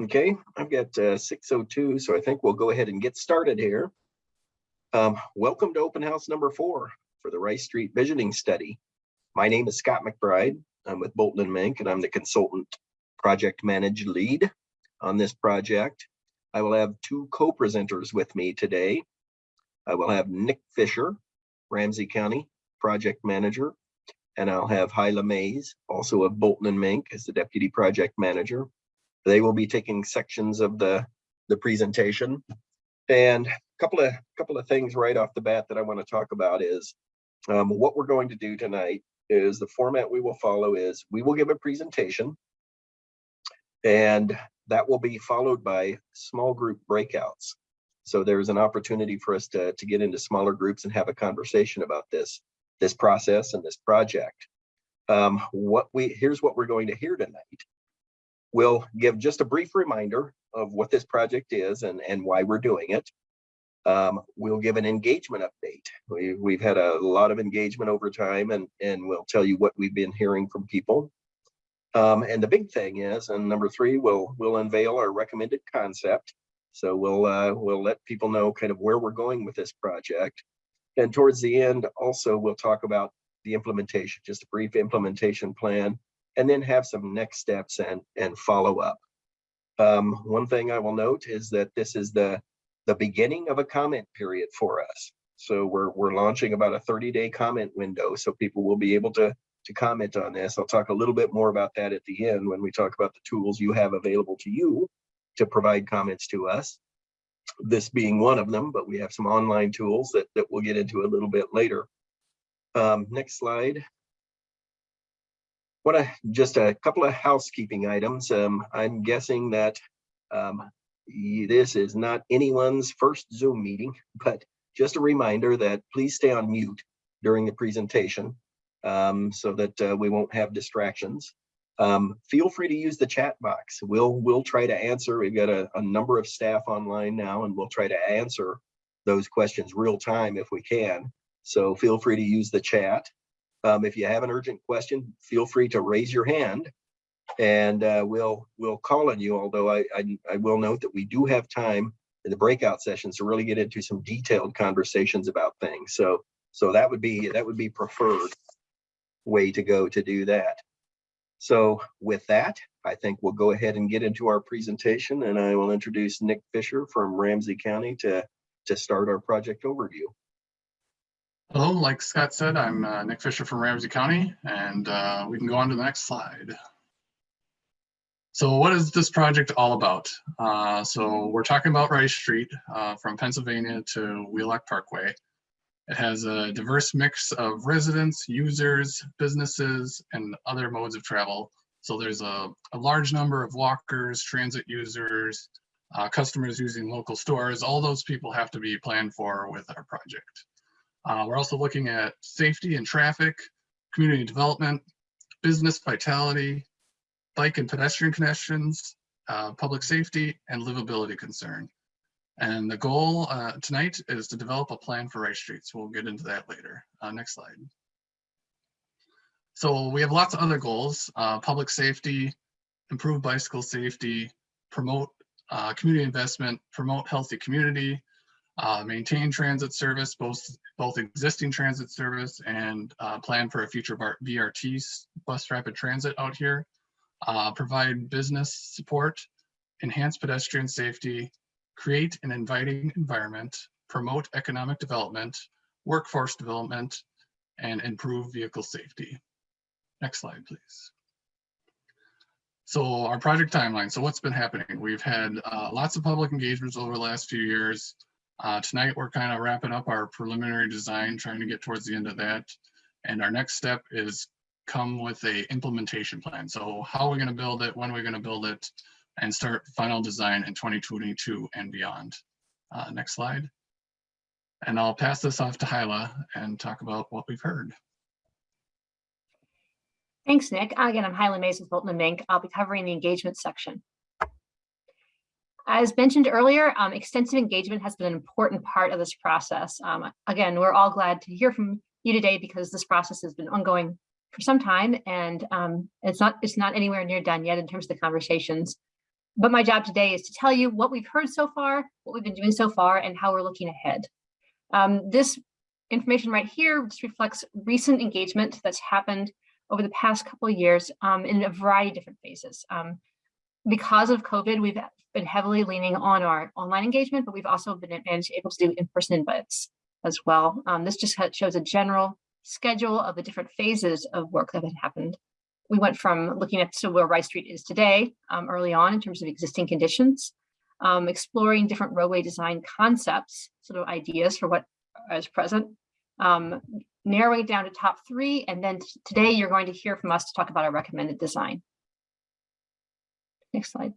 Okay, I've got uh, 602, so I think we'll go ahead and get started here. Um, welcome to open house number four for the Rice Street Visioning Study. My name is Scott McBride. I'm with Bolton and Menk, and I'm the consultant project manage lead on this project. I will have two co-presenters with me today. I will have Nick Fisher, Ramsey County project manager, and I'll have Haila Maze, also of Bolton and Menk, as the deputy project manager. They will be taking sections of the, the presentation. And a couple of, couple of things right off the bat that I want to talk about is um, what we're going to do tonight is the format we will follow is we will give a presentation and that will be followed by small group breakouts. So there's an opportunity for us to, to get into smaller groups and have a conversation about this, this process and this project. Um, what we here's what we're going to hear tonight. We'll give just a brief reminder of what this project is and, and why we're doing it. Um, we'll give an engagement update. We, we've had a lot of engagement over time and, and we'll tell you what we've been hearing from people. Um, and the big thing is, and number three, we'll, we'll unveil our recommended concept. So we'll, uh, we'll let people know kind of where we're going with this project. And towards the end, also, we'll talk about the implementation, just a brief implementation plan and then have some next steps and, and follow up. Um, one thing I will note is that this is the, the beginning of a comment period for us. So we're, we're launching about a 30 day comment window so people will be able to, to comment on this. I'll talk a little bit more about that at the end when we talk about the tools you have available to you to provide comments to us. This being one of them, but we have some online tools that, that we'll get into a little bit later. Um, next slide what a just a couple of housekeeping items. Um, I'm guessing that um, this is not anyone's first Zoom meeting, but just a reminder that please stay on mute during the presentation um, so that uh, we won't have distractions. Um, feel free to use the chat box. We'll we'll try to answer. We've got a, a number of staff online now, and we'll try to answer those questions real time if we can. So feel free to use the chat. Um, if you have an urgent question, feel free to raise your hand and uh, we'll we'll call on you. Although I, I, I will note that we do have time in the breakout sessions to really get into some detailed conversations about things. So so that would be that would be preferred way to go to do that. So with that, I think we'll go ahead and get into our presentation and I will introduce Nick Fisher from Ramsey County to to start our project overview. Hello, like Scott said, I'm uh, Nick Fisher from Ramsey County, and uh, we can go on to the next slide. So what is this project all about? Uh, so we're talking about Rice Street uh, from Pennsylvania to Wheelock Parkway. It has a diverse mix of residents, users, businesses, and other modes of travel. So there's a, a large number of walkers, transit users, uh, customers using local stores. All those people have to be planned for with our project. Uh, we're also looking at safety and traffic, community development, business vitality, bike and pedestrian connections, uh, public safety, and livability concern. And the goal uh, tonight is to develop a plan for Rice Streets. We'll get into that later. Uh, next slide. So we have lots of other goals, uh, public safety, improve bicycle safety, promote uh, community investment, promote healthy community, uh, maintain transit service, both, both existing transit service and uh, plan for a future BRT bus rapid transit out here, uh, provide business support, enhance pedestrian safety, create an inviting environment, promote economic development, workforce development, and improve vehicle safety. Next slide, please. So our project timeline. So what's been happening? We've had uh, lots of public engagements over the last few years. Uh, tonight, we're kind of wrapping up our preliminary design, trying to get towards the end of that. And our next step is come with a implementation plan. So how are we going to build it, when are we going to build it, and start final design in 2022 and beyond. Uh, next slide. And I'll pass this off to Haila and talk about what we've heard. Thanks, Nick. Again, I'm Haila Maze with Bolton and Menk. I'll be covering the engagement section. As mentioned earlier, um, extensive engagement has been an important part of this process. Um, again, we're all glad to hear from you today because this process has been ongoing for some time and um, it's not it's not anywhere near done yet in terms of the conversations. but my job today is to tell you what we've heard so far, what we've been doing so far, and how we're looking ahead. Um, this information right here just reflects recent engagement that's happened over the past couple of years um, in a variety of different phases. Because of COVID, we've been heavily leaning on our online engagement, but we've also been able to do in-person invites as well. Um, this just shows a general schedule of the different phases of work that had happened. We went from looking at so where Rice Street is today um, early on in terms of existing conditions, um, exploring different roadway design concepts, sort of ideas for what is present, um, narrowing it down to top three, and then today you're going to hear from us to talk about our recommended design. Next slide.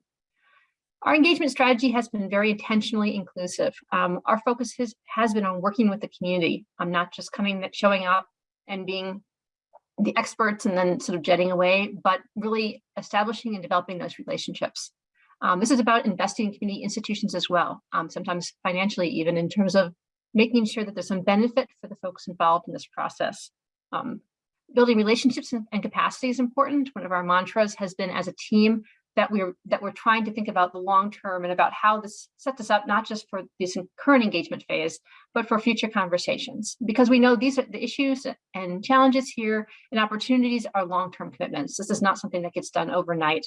Our engagement strategy has been very intentionally inclusive. Um, our focus has, has been on working with the community. I'm not just coming, showing up and being the experts and then sort of jetting away, but really establishing and developing those relationships. Um, this is about investing in community institutions as well, um, sometimes financially even in terms of making sure that there's some benefit for the folks involved in this process. Um, building relationships and, and capacity is important. One of our mantras has been as a team, that we're that we're trying to think about the long term and about how this sets us up not just for this current engagement phase, but for future conversations. Because we know these are the issues and challenges here and opportunities are long-term commitments. This is not something that gets done overnight.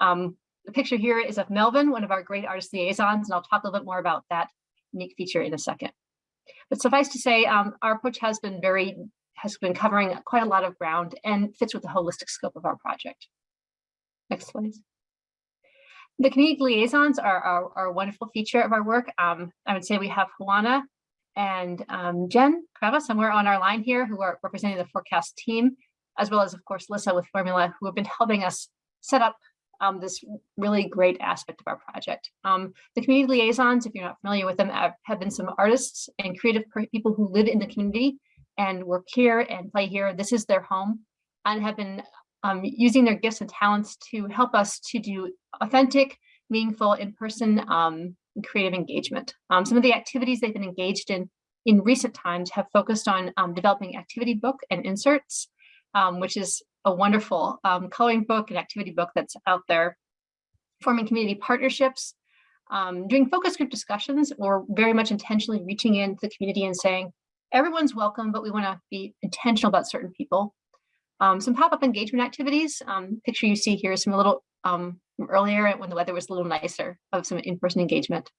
Um, the picture here is of Melvin, one of our great artist liaisons, and I'll talk a little bit more about that unique feature in a second. But suffice to say, um, our approach has been very has been covering quite a lot of ground and fits with the holistic scope of our project. Next, please. The community liaisons are, are, are, a wonderful feature of our work. Um, I would say we have Juana and um, Jen Crava somewhere on our line here who are representing the forecast team, as well as, of course, Lissa with Formula, who have been helping us set up um, this really great aspect of our project. Um, the community liaisons, if you're not familiar with them, have been some artists and creative people who live in the community and work here and play here. This is their home and have been um, using their gifts and talents to help us to do authentic, meaningful, in-person um, creative engagement. Um, some of the activities they've been engaged in in recent times have focused on um, developing activity book and inserts, um, which is a wonderful um, coloring book and activity book that's out there, forming community partnerships, doing focus group discussions, or very much intentionally reaching into the community and saying, everyone's welcome, but we want to be intentional about certain people. Um, some pop-up engagement activities. Um, picture you see here is from a little um, earlier when the weather was a little nicer of some in-person engagement.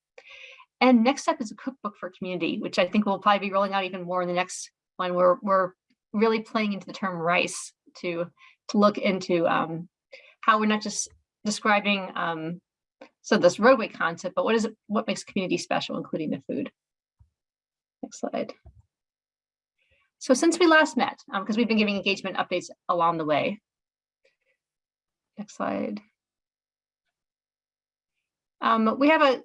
And next up is a cookbook for community, which I think we'll probably be rolling out even more in the next one. We're, we're really playing into the term rice to, to look into um, how we're not just describing um, so this roadway concept, but what is it, what makes community special, including the food. Next slide. So since we last met, because um, we've been giving engagement updates along the way. Next slide. Um, we have a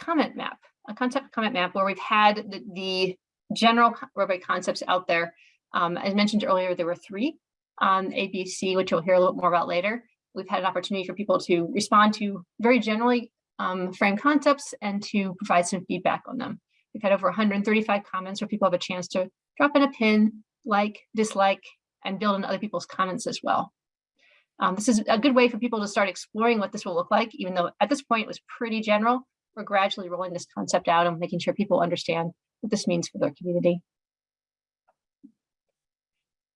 comment map, a concept comment map where we've had the, the general roadway concepts out there. Um, as mentioned earlier, there were three on ABC, which you'll hear a little more about later. We've had an opportunity for people to respond to very generally um, framed concepts and to provide some feedback on them. We've had over 135 comments where people have a chance to drop in a pin, like, dislike, and build on other people's comments as well. Um, this is a good way for people to start exploring what this will look like, even though at this point it was pretty general. We're gradually rolling this concept out and making sure people understand what this means for their community.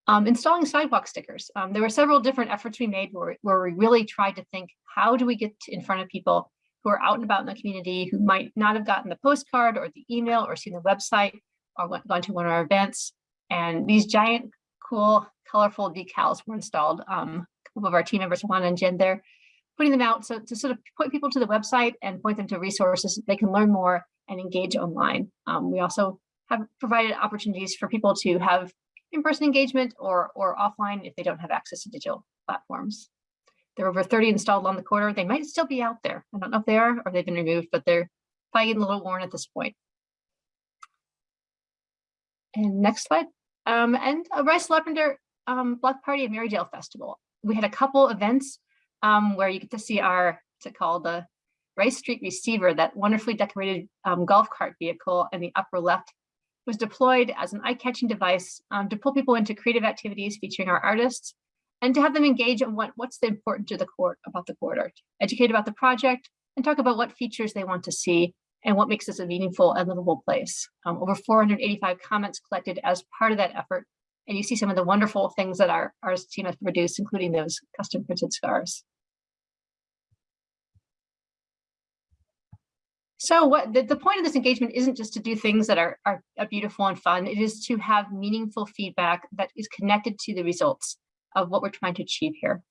Um, installing sidewalk stickers. Um, there were several different efforts we made where, where we really tried to think, how do we get in front of people who are out and about in the community who might not have gotten the postcard or the email or seen the website or went, gone to one of our events. And these giant, cool, colorful decals were installed. Um, a couple of our team members, Juan and Jen, there, putting them out so to sort of point people to the website and point them to resources they can learn more and engage online. Um, we also have provided opportunities for people to have in-person engagement or, or offline if they don't have access to digital platforms. There are over 30 installed on the quarter. They might still be out there. I don't know if they are or they've been removed, but they're probably getting a little worn at this point. And next slide. Um, and a Rice Larpenteur um, Block Party at Marydale Festival. We had a couple events um, where you get to see our, it called, the Rice Street Receiver, that wonderfully decorated um, golf cart vehicle in the upper left was deployed as an eye-catching device um, to pull people into creative activities featuring our artists and to have them engage in what, what's the important to the court about the corridor, educate about the project, and talk about what features they want to see and what makes this a meaningful and livable place. Um, over 485 comments collected as part of that effort. And you see some of the wonderful things that our, our team has produced, including those custom printed scarves. So what the, the point of this engagement isn't just to do things that are, are, are beautiful and fun. It is to have meaningful feedback that is connected to the results of what we're trying to achieve here.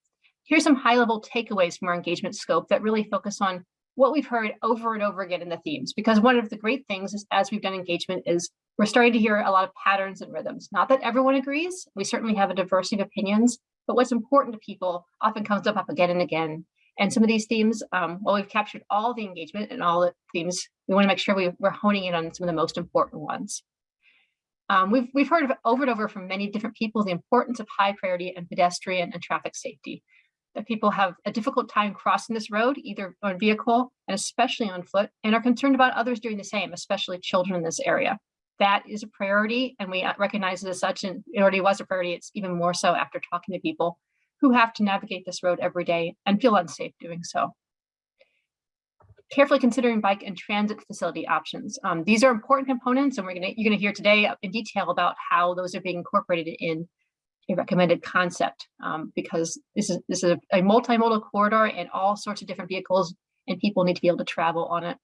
Here's some high level takeaways from our engagement scope that really focus on what we've heard over and over again in the themes. Because one of the great things is as we've done engagement is we're starting to hear a lot of patterns and rhythms. Not that everyone agrees. We certainly have a diversity of opinions, but what's important to people often comes up, up again and again. And some of these themes, um, while we've captured all the engagement and all the themes, we want to make sure we, we're honing in on some of the most important ones. Um, we've, we've heard over and over from many different people the importance of high priority and pedestrian and traffic safety. That people have a difficult time crossing this road, either on vehicle and especially on foot, and are concerned about others doing the same, especially children in this area. That is a priority, and we recognize it as such, and it already was a priority. It's even more so after talking to people who have to navigate this road every day and feel unsafe doing so. Carefully considering bike and transit facility options. Um, these are important components and we're gonna, you're gonna hear today in detail about how those are being incorporated in a recommended concept um, because this is, this is a, a multimodal corridor and all sorts of different vehicles and people need to be able to travel on it.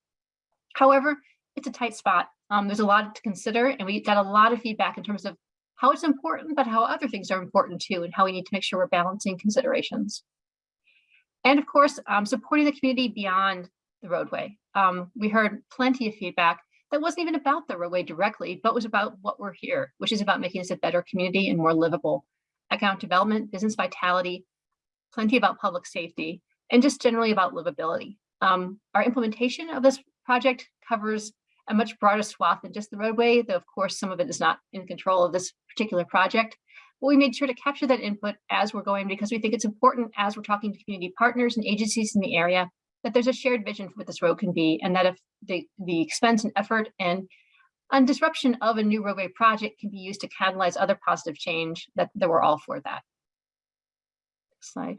However, it's a tight spot. Um, there's a lot to consider and we got a lot of feedback in terms of how it's important, but how other things are important too, and how we need to make sure we're balancing considerations. And of course, um, supporting the community beyond the roadway. Um, we heard plenty of feedback that wasn't even about the roadway directly, but was about what we're here, which is about making this a better community and more livable. Account development, business vitality, plenty about public safety, and just generally about livability. Um, our implementation of this project covers a much broader swath than just the roadway, though of course some of it is not in control of this particular project. But we made sure to capture that input as we're going because we think it's important as we're talking to community partners and agencies in the area that there's a shared vision for what this road can be and that if the, the expense and effort and and disruption of a new roadway project can be used to catalyze other positive change that, that we're all for that. Next slide.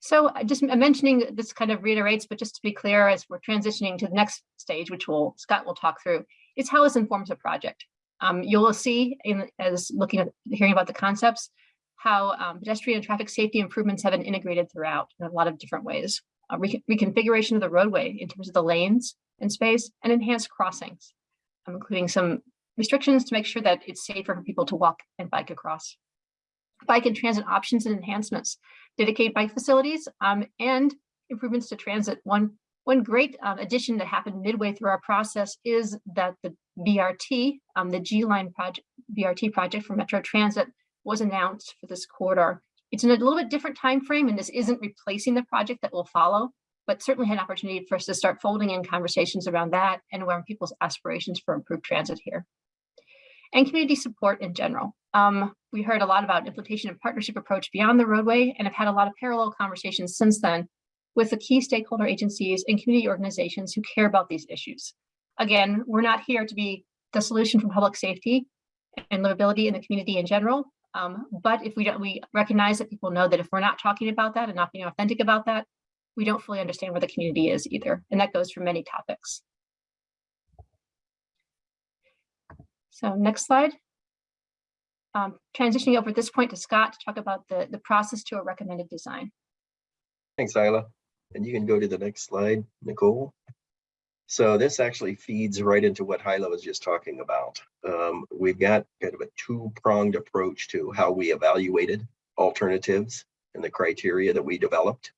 So just mentioning this kind of reiterates, but just to be clear, as we're transitioning to the next stage, which will Scott will talk through, is how this informs a project. Um, you'll see in, as looking at hearing about the concepts, how um, pedestrian and traffic safety improvements have been integrated throughout in a lot of different ways. Uh, re reconfiguration of the roadway in terms of the lanes and space and enhanced crossings, including some restrictions to make sure that it's safer for people to walk and bike across. Bike and transit options and enhancements dedicated bike facilities, um, and improvements to transit. One, one great um, addition that happened midway through our process is that the BRT, um, the G-Line project, BRT project for Metro Transit was announced for this corridor. It's in a little bit different time frame, and this isn't replacing the project that will follow, but certainly had an opportunity for us to start folding in conversations around that and around people's aspirations for improved transit here. And community support in general. Um, we heard a lot about implementation and partnership approach beyond the roadway and have had a lot of parallel conversations since then with the key stakeholder agencies and community organizations who care about these issues. Again, we're not here to be the solution for public safety and livability in the community in general. Um, but if we don't, we recognize that people know that if we're not talking about that and not being authentic about that, we don't fully understand where the community is either. And that goes for many topics. So next slide um, transitioning over at this point to Scott to talk about the, the process to a recommended design. Thanks, Isla. And you can go to the next slide, Nicole. So this actually feeds right into what Haila was just talking about. Um, we've got kind of a two-pronged approach to how we evaluated alternatives and the criteria that we developed.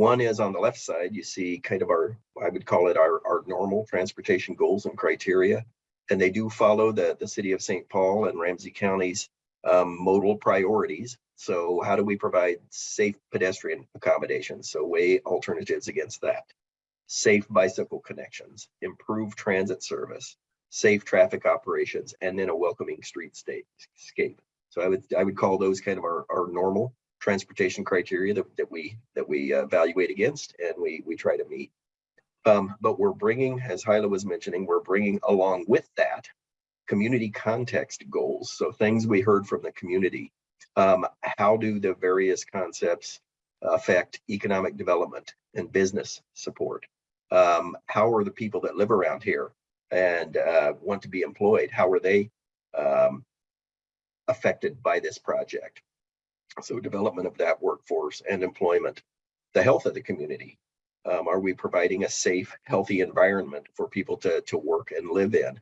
One is on the left side, you see kind of our, I would call it our, our normal transportation goals and criteria and they do follow the, the city of St. Paul and Ramsey County's um, modal priorities. So how do we provide safe pedestrian accommodations? So weigh alternatives against that. Safe bicycle connections, improve transit service, safe traffic operations, and then a welcoming street scape. So I would I would call those kind of our, our normal transportation criteria that, that we that we evaluate against and we we try to meet. Um, but we're bringing, as Haila was mentioning, we're bringing along with that community context goals. So things we heard from the community. Um, how do the various concepts affect economic development and business support? Um, how are the people that live around here and uh, want to be employed? How are they um, affected by this project? So development of that workforce and employment, the health of the community. Um, are we providing a safe, healthy environment for people to, to work and live in?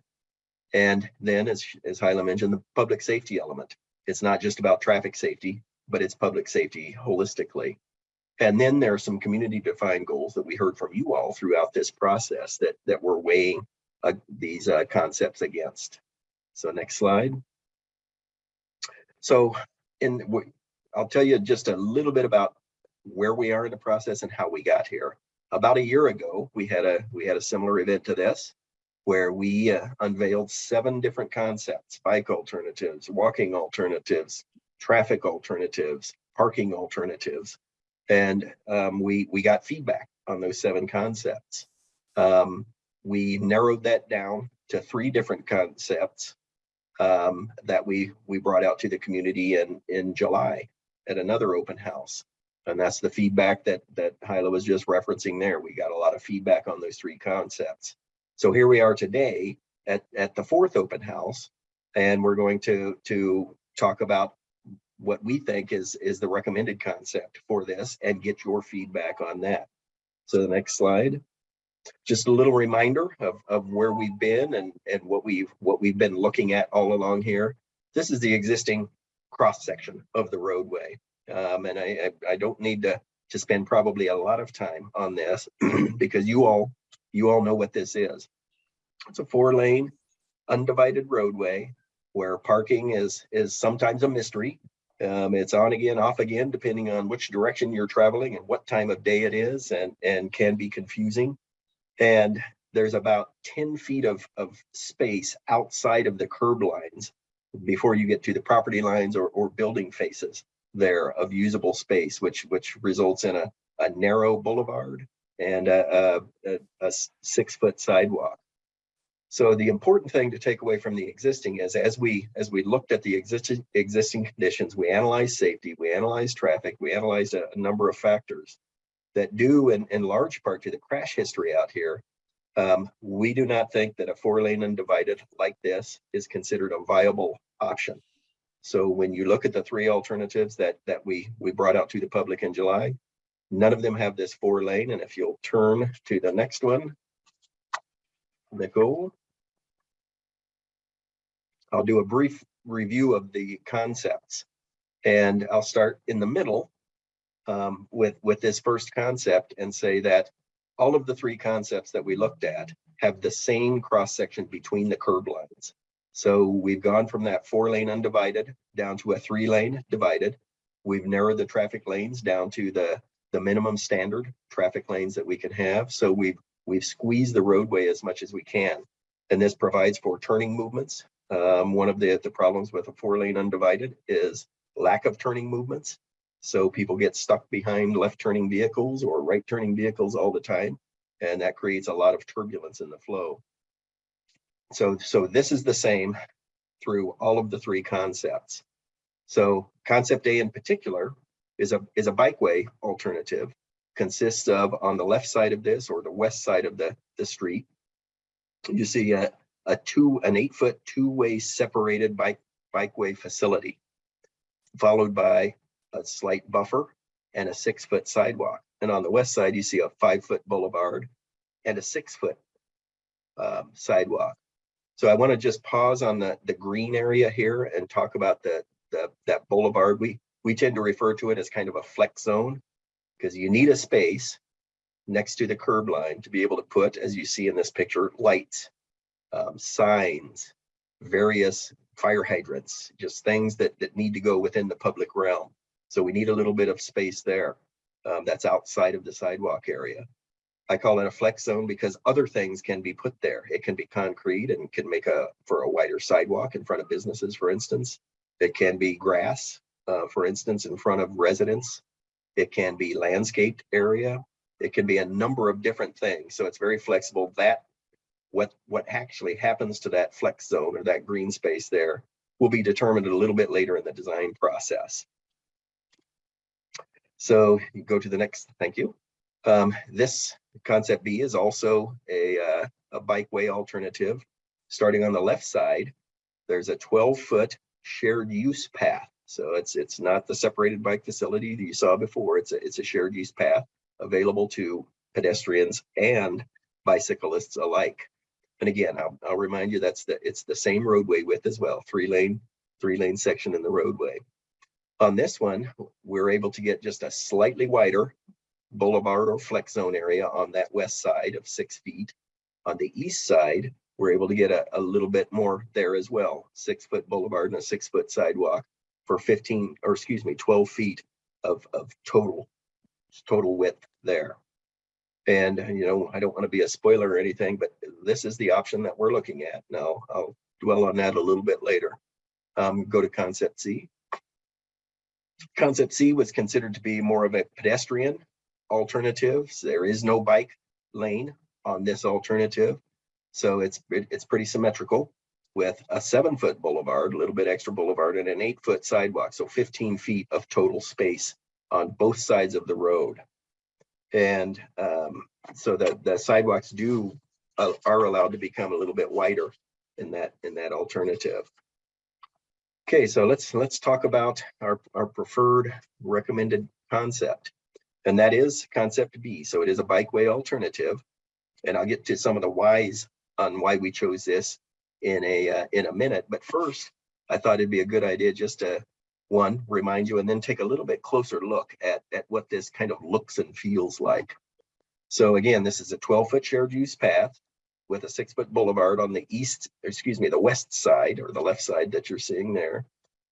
And then as, as Haila mentioned, the public safety element. It's not just about traffic safety, but it's public safety holistically. And then there are some community defined goals that we heard from you all throughout this process that, that we're weighing uh, these uh, concepts against. So next slide. So in, I'll tell you just a little bit about where we are in the process and how we got here. About a year ago, we had a we had a similar event to this where we uh, unveiled seven different concepts, bike alternatives, walking alternatives, traffic alternatives, parking alternatives. And um, we, we got feedback on those seven concepts. Um, we narrowed that down to three different concepts um, that we, we brought out to the community in, in July at another open house. And that's the feedback that, that Haila was just referencing there. We got a lot of feedback on those three concepts. So here we are today at, at the fourth open house, and we're going to, to talk about what we think is, is the recommended concept for this and get your feedback on that. So the next slide. Just a little reminder of, of where we've been and, and what we've what we've been looking at all along here. This is the existing cross section of the roadway. Um, and I, I, I don't need to, to spend probably a lot of time on this because you all you all know what this is. It's a four lane undivided roadway where parking is is sometimes a mystery. Um, it's on again, off again, depending on which direction you're traveling and what time of day it is and, and can be confusing. And there's about 10 feet of, of space outside of the curb lines before you get to the property lines or, or building faces there of usable space, which which results in a, a narrow boulevard and a, a, a six foot sidewalk. So the important thing to take away from the existing is as we as we looked at the existing existing conditions, we analyzed safety, we analyzed traffic, we analyzed a, a number of factors that due in, in large part to the crash history out here. Um, we do not think that a four lane undivided like this is considered a viable option. So when you look at the three alternatives that that we we brought out to the public in July, none of them have this four lane. And if you'll turn to the next one, Nicole. I'll do a brief review of the concepts and I'll start in the middle um, with, with this first concept and say that all of the three concepts that we looked at have the same cross section between the curb lines. So we've gone from that four lane undivided down to a three lane divided. We've narrowed the traffic lanes down to the, the minimum standard traffic lanes that we can have. So we've, we've squeezed the roadway as much as we can. And this provides for turning movements. Um, one of the, the problems with a four lane undivided is lack of turning movements. So people get stuck behind left turning vehicles or right turning vehicles all the time. And that creates a lot of turbulence in the flow. So, so this is the same through all of the three concepts. So concept A in particular is a, is a bikeway alternative, consists of on the left side of this or the west side of the, the street. You see a, a two, an eight foot two-way separated bike, bikeway facility, followed by a slight buffer and a six foot sidewalk. And on the west side, you see a five foot boulevard and a six foot um, sidewalk. So I want to just pause on the, the green area here and talk about the, the that boulevard. We we tend to refer to it as kind of a flex zone because you need a space next to the curb line to be able to put, as you see in this picture, lights, um, signs, various fire hydrants, just things that, that need to go within the public realm. So we need a little bit of space there um, that's outside of the sidewalk area. I call it a flex zone because other things can be put there. It can be concrete and can make a for a wider sidewalk in front of businesses, for instance. It can be grass, uh, for instance, in front of residents. It can be landscaped area. It can be a number of different things. So it's very flexible. That what what actually happens to that flex zone or that green space there will be determined a little bit later in the design process. So you go to the next, thank you. Um, this concept B is also a, uh, a bikeway alternative. Starting on the left side, there's a 12 foot shared use path. So it's it's not the separated bike facility that you saw before. It's a it's a shared use path available to pedestrians and bicyclists alike. And again, I'll, I'll remind you that's the it's the same roadway width as well, three lane, three lane section in the roadway. On this one, we're able to get just a slightly wider boulevard or flex zone area on that west side of six feet. On the east side, we're able to get a, a little bit more there as well, six foot boulevard and a six foot sidewalk for 15, or excuse me, 12 feet of, of total, total width there. And, you know, I don't want to be a spoiler or anything, but this is the option that we're looking at. Now, I'll dwell on that a little bit later. Um, go to concept C. Concept C was considered to be more of a pedestrian alternative. So There is no bike lane on this alternative. So it's, it- it's pretty symmetrical with a seven foot boulevard, a little bit extra boulevard and an eight foot sidewalk. So 15 feet of total space on both sides of the road. And um, so the, the sidewalks do, uh, are allowed to become a little bit wider in that, in that alternative. Okay, so let's, let's talk about our, our preferred recommended concept. And that is concept B. So it is a bikeway alternative. And I'll get to some of the whys on why we chose this in a, uh, in a minute. But first, I thought it'd be a good idea just to, one, remind you, and then take a little bit closer look at, at what this kind of looks and feels like. So again, this is a 12-foot shared use path with a six-foot boulevard on the east, excuse me, the west side or the left side that you're seeing there,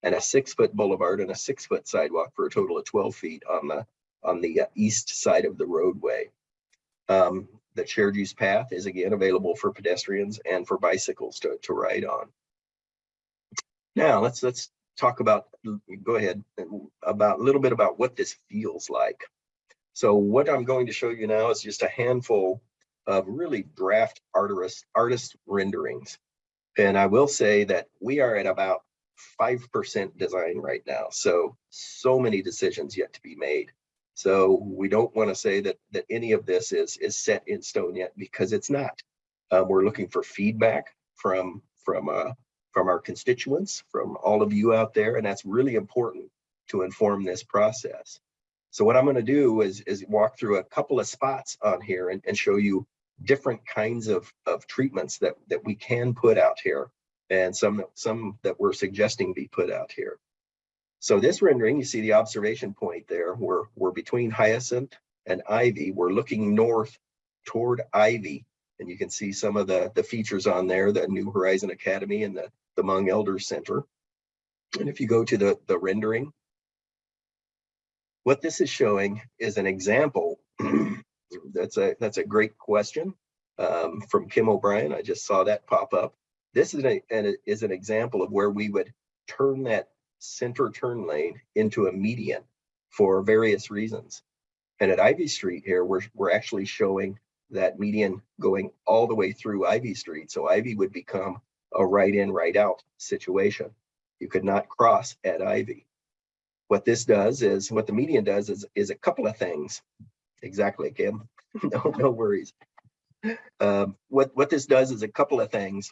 and a six-foot boulevard and a six-foot sidewalk for a total of 12 feet on the on the uh, east side of the roadway. Um, the shared use path is again available for pedestrians and for bicycles to, to ride on. Now let's let's talk about, go ahead, about a little bit about what this feels like. So what I'm going to show you now is just a handful of really draft artist, artist renderings. And I will say that we are at about 5% design right now. So, so many decisions yet to be made. So we don't want to say that that any of this is is set in stone yet because it's not. Um, we're looking for feedback from from uh, from our constituents, from all of you out there, and that's really important to inform this process. So what I'm going to do is is walk through a couple of spots on here and, and show you different kinds of of treatments that that we can put out here, and some some that we're suggesting be put out here. So this rendering, you see the observation point there, we're, we're between Hyacinth and Ivy. We're looking north toward Ivy. And you can see some of the, the features on there, the New Horizon Academy and the, the Hmong Elders Center. And if you go to the, the rendering, what this is showing is an example. that's a that's a great question um, from Kim O'Brien. I just saw that pop up. This is, a, an, is an example of where we would turn that center turn lane into a median for various reasons. And at Ivy Street here, we're, we're actually showing that median going all the way through Ivy Street. So Ivy would become a right in, right out situation. You could not cross at Ivy. What this does is, what the median does is, is a couple of things. Exactly, Kim. no, no worries. Um, what, what this does is a couple of things.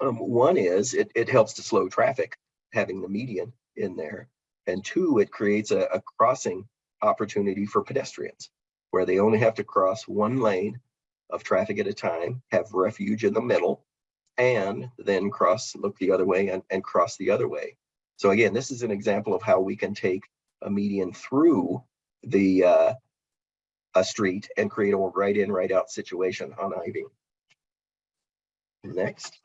Um, one is it, it helps to slow traffic having the median in there. And two, it creates a, a crossing opportunity for pedestrians where they only have to cross one lane of traffic at a time, have refuge in the middle, and then cross, look the other way and, and cross the other way. So again, this is an example of how we can take a median through the uh, a street and create a right in, right out situation on Ivy. Next.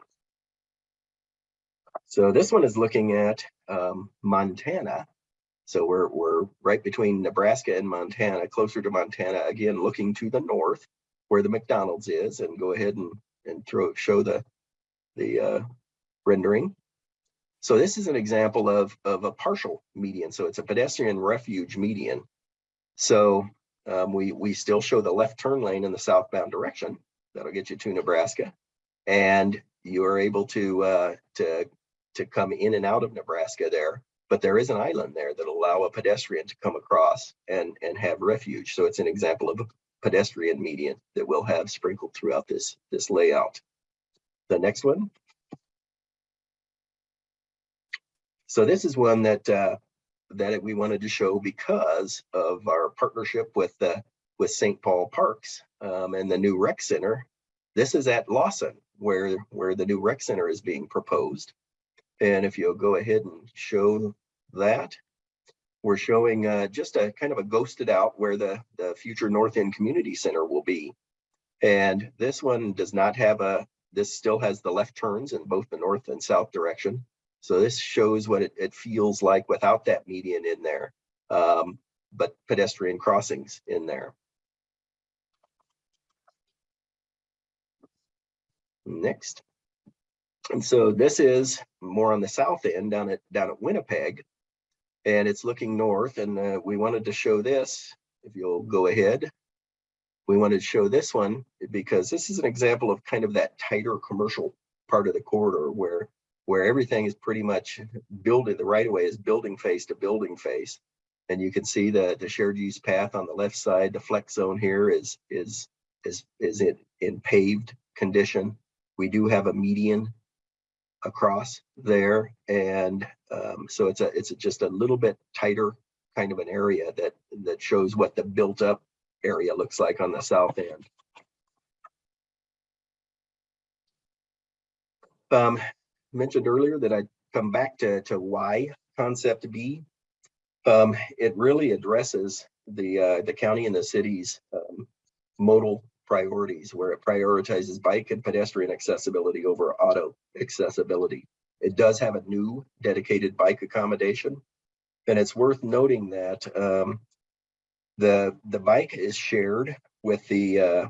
So this one is looking at um, Montana. So we're, we're right between Nebraska and Montana, closer to Montana, again, looking to the north where the McDonald's is and go ahead and, and throw, show the, the uh, rendering. So this is an example of, of a partial median. So it's a pedestrian refuge median. So um, we, we still show the left turn lane in the southbound direction. That'll get you to Nebraska. And you are able to, uh, to to come in and out of Nebraska there, but there is an island there that allow a pedestrian to come across and, and have refuge. So it's an example of a pedestrian median that we'll have sprinkled throughout this, this layout. The next one. So this is one that, uh, that we wanted to show because of our partnership with the, with St. Paul Parks, um, and the new rec center. This is at Lawson, where, where the new rec center is being proposed. And if you'll go ahead and show that, we're showing uh, just a kind of a ghosted out where the, the future North End Community Center will be. And this one does not have a, this still has the left turns in both the north and south direction. So this shows what it, it feels like without that median in there, um, but pedestrian crossings in there. Next. And so this is more on the south end down at down at Winnipeg. And it's looking north and uh, we wanted to show this, if you'll go ahead. We wanted to show this one because this is an example of kind of that tighter commercial part of the corridor where where everything is pretty much building, the right of way is building face to building face. And you can see the, the shared use path on the left side, the flex zone here is, is, is, is in, in paved condition. We do have a median across there. And um, so it's a, it's a, just a little bit tighter kind of an area that, that shows what the built up area looks like on the south end. Um, mentioned earlier that I'd come back to, to why concept B. Um, it really addresses the, uh, the county and the city's um, modal priorities where it prioritizes bike and pedestrian accessibility over auto accessibility. It does have a new dedicated bike accommodation. And it's worth noting that um, the, the bike is shared with the, uh,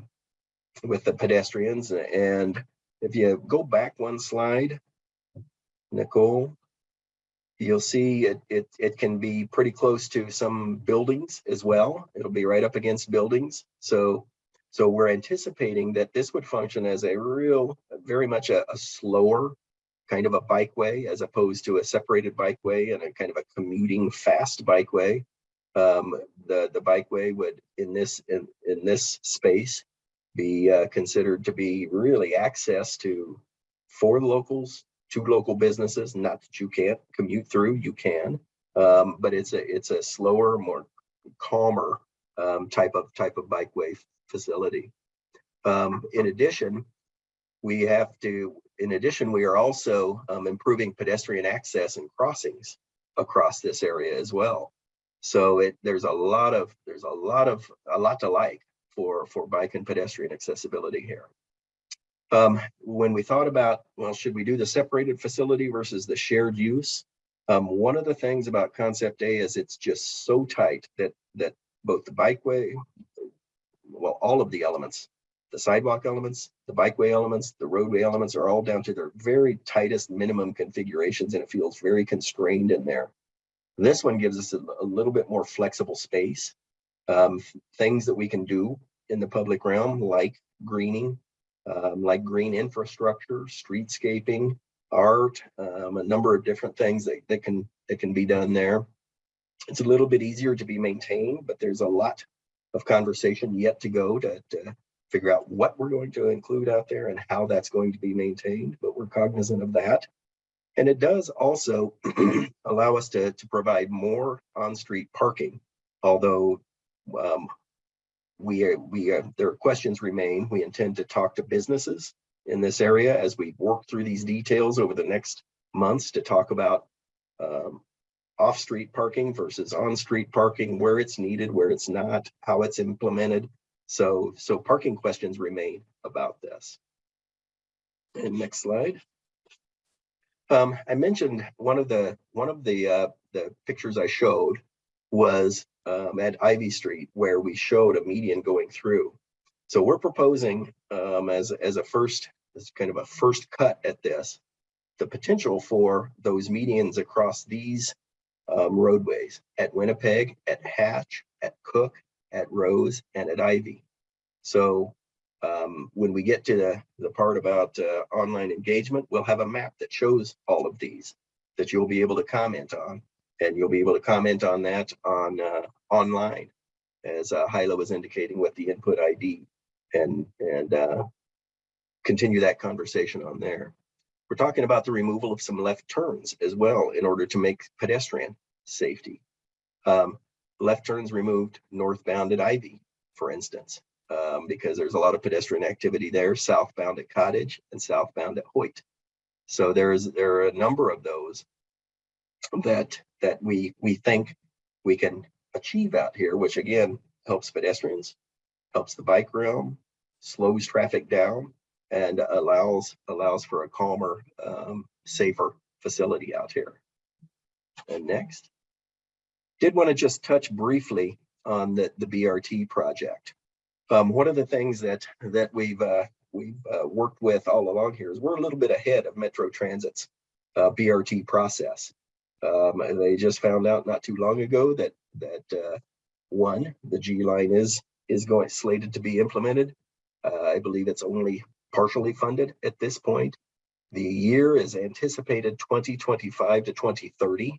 with the pedestrians. And if you go back one slide, Nicole, you'll see it, it, it can be pretty close to some buildings as well. It'll be right up against buildings. So, so we're anticipating that this would function as a real, very much a, a slower kind of a bikeway as opposed to a separated bikeway and a kind of a commuting fast bikeway. Um, the, the bikeway would in this, in, in this space be uh, considered to be really access to for locals to local businesses. Not that you can't commute through, you can, um, but it's a it's a slower, more calmer um, type of type of bikeway facility. Um, in addition, we have to. In addition, we are also um, improving pedestrian access and crossings across this area as well. So it there's a lot of there's a lot of a lot to like for for bike and pedestrian accessibility here. Um, when we thought about, well, should we do the separated facility versus the shared use? Um, one of the things about concept A is it's just so tight that that both the bikeway, well, all of the elements, the sidewalk elements, the bikeway elements, the roadway elements are all down to their very tightest minimum configurations and it feels very constrained in there. This one gives us a, a little bit more flexible space. Um, things that we can do in the public realm like greening, um, like green infrastructure, streetscaping, art, um, a number of different things that, that can that can be done there. It's a little bit easier to be maintained, but there's a lot of conversation yet to go to, to figure out what we're going to include out there and how that's going to be maintained, but we're cognizant of that. And it does also allow us to, to provide more on-street parking, although um, we we are, there are questions remain. We intend to talk to businesses in this area as we work through these details over the next months to talk about um, off-street parking versus on-street parking, where it's needed, where it's not, how it's implemented. So, so parking questions remain about this. And next slide. Um, I mentioned one of the one of the uh, the pictures I showed was um, at Ivy Street where we showed a median going through. So we're proposing um, as, as a first, as kind of a first cut at this, the potential for those medians across these um, roadways at Winnipeg, at Hatch, at Cook, at Rose, and at Ivy. So Um, when we get to the, the part about uh, online engagement, we'll have a map that shows all of these that you'll be able to comment on. And you'll be able to comment on that on uh, online, as uh, Haila was indicating with the input ID and, and uh, continue that conversation on there. We're talking about the removal of some left turns as well in order to make pedestrian safety. Um, left turns removed northbound at Ivy, for instance, um, because there's a lot of pedestrian activity there, southbound at Cottage and southbound at Hoyt. So there's there are a number of those that that we we think we can achieve out here, which again helps pedestrians, helps the bike realm, slows traffic down, and allows allows for a calmer, um, safer facility out here. And next, did want to just touch briefly on the the BRT project. Um, one of the things that that we've uh, we've uh, worked with all along here is we're a little bit ahead of Metro Transit's uh, BRT process. Um, and they just found out not too long ago that that uh, one, the G line is is going slated to be implemented. Uh, I believe it's only partially funded at this point. The year is anticipated 2025 to 2030.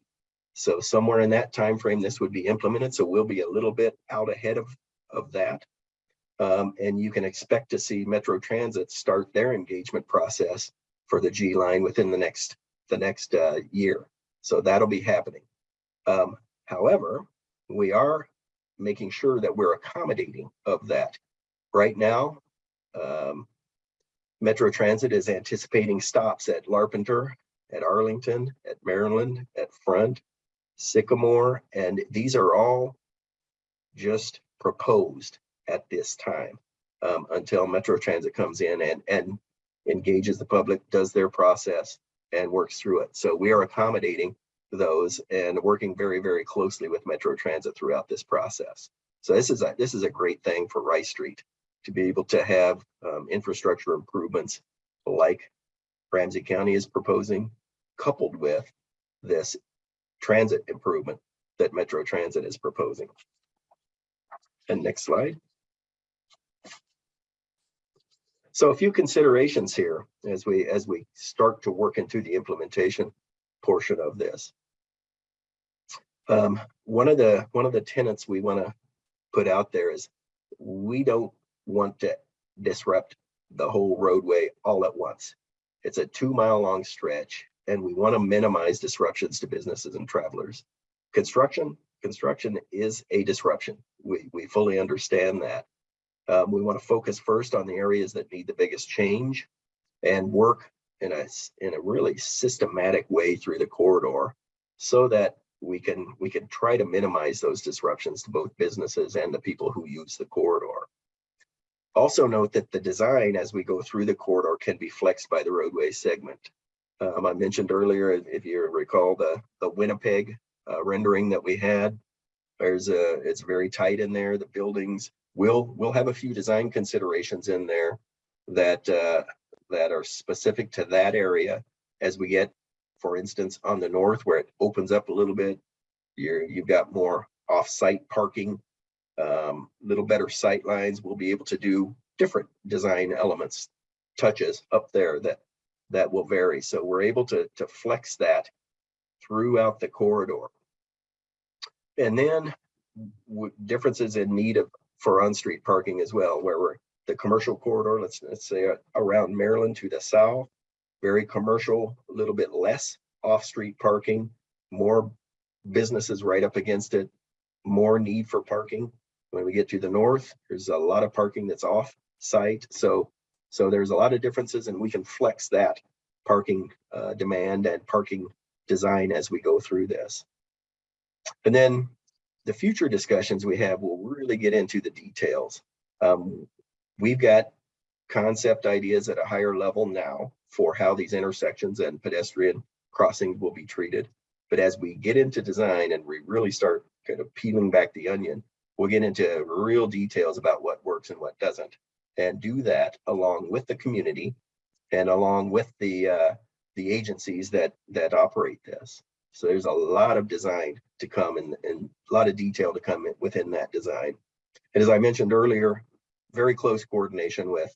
So somewhere in that time frame, this would be implemented. So we'll be a little bit out ahead of of that. Um, and you can expect to see Metro Transit start their engagement process for the G line within the next the next uh, year. So that'll be happening. Um, however, we are making sure that we're accommodating of that. Right now, um, Metro Transit is anticipating stops at Larpenteur, at Arlington, at Maryland, at Front, Sycamore, and these are all just proposed at this time um, until Metro Transit comes in and, and engages the public, does their process, and works through it. So we are accommodating those and working very, very closely with Metro Transit throughout this process. So this is a this is a great thing for Rice Street to be able to have um, infrastructure improvements like Ramsey County is proposing, coupled with this transit improvement that Metro Transit is proposing. And next slide. So a few considerations here as we as we start to work into the implementation portion of this. Um, one of the one of the tenets we want to put out there is we don't want to disrupt the whole roadway all at once. It's a two mile long stretch and we want to minimize disruptions to businesses and travelers. Construction, construction is a disruption. We, we fully understand that. Um, we want to focus first on the areas that need the biggest change and work in a, in a really systematic way through the corridor so that we can we can try to minimize those disruptions to both businesses and the people who use the corridor. Also note that the design as we go through the corridor can be flexed by the roadway segment. Um, I mentioned earlier, if you recall the, the Winnipeg uh, rendering that we had, there's a, it's very tight in there. The buildings will we'll have a few design considerations in there that uh, that are specific to that area as we get, for instance, on the north where it opens up a little bit, you're, you've got more off-site parking, um, little better sight lines. We'll be able to do different design elements, touches up there that that will vary. So we're able to, to flex that throughout the corridor. And then differences in need of for on-street parking as well, where we're the commercial corridor, let's, let's say uh, around Maryland to the south, very commercial, a little bit less off-street parking, more businesses right up against it, more need for parking. When we get to the north, there's a lot of parking that's off site. So, so there's a lot of differences and we can flex that parking uh, demand and parking design as we go through this. And then the future discussions we have will really get into the details. Um, we've got concept ideas at a higher level now for how these intersections and pedestrian crossings will be treated. But as we get into design and we really start kind of peeling back the onion, we'll get into real details about what works and what doesn't and do that along with the community and along with the uh, the agencies that that operate this. So there's a lot of design to come and, and a lot of detail to come within that design. And as I mentioned earlier, very close coordination with,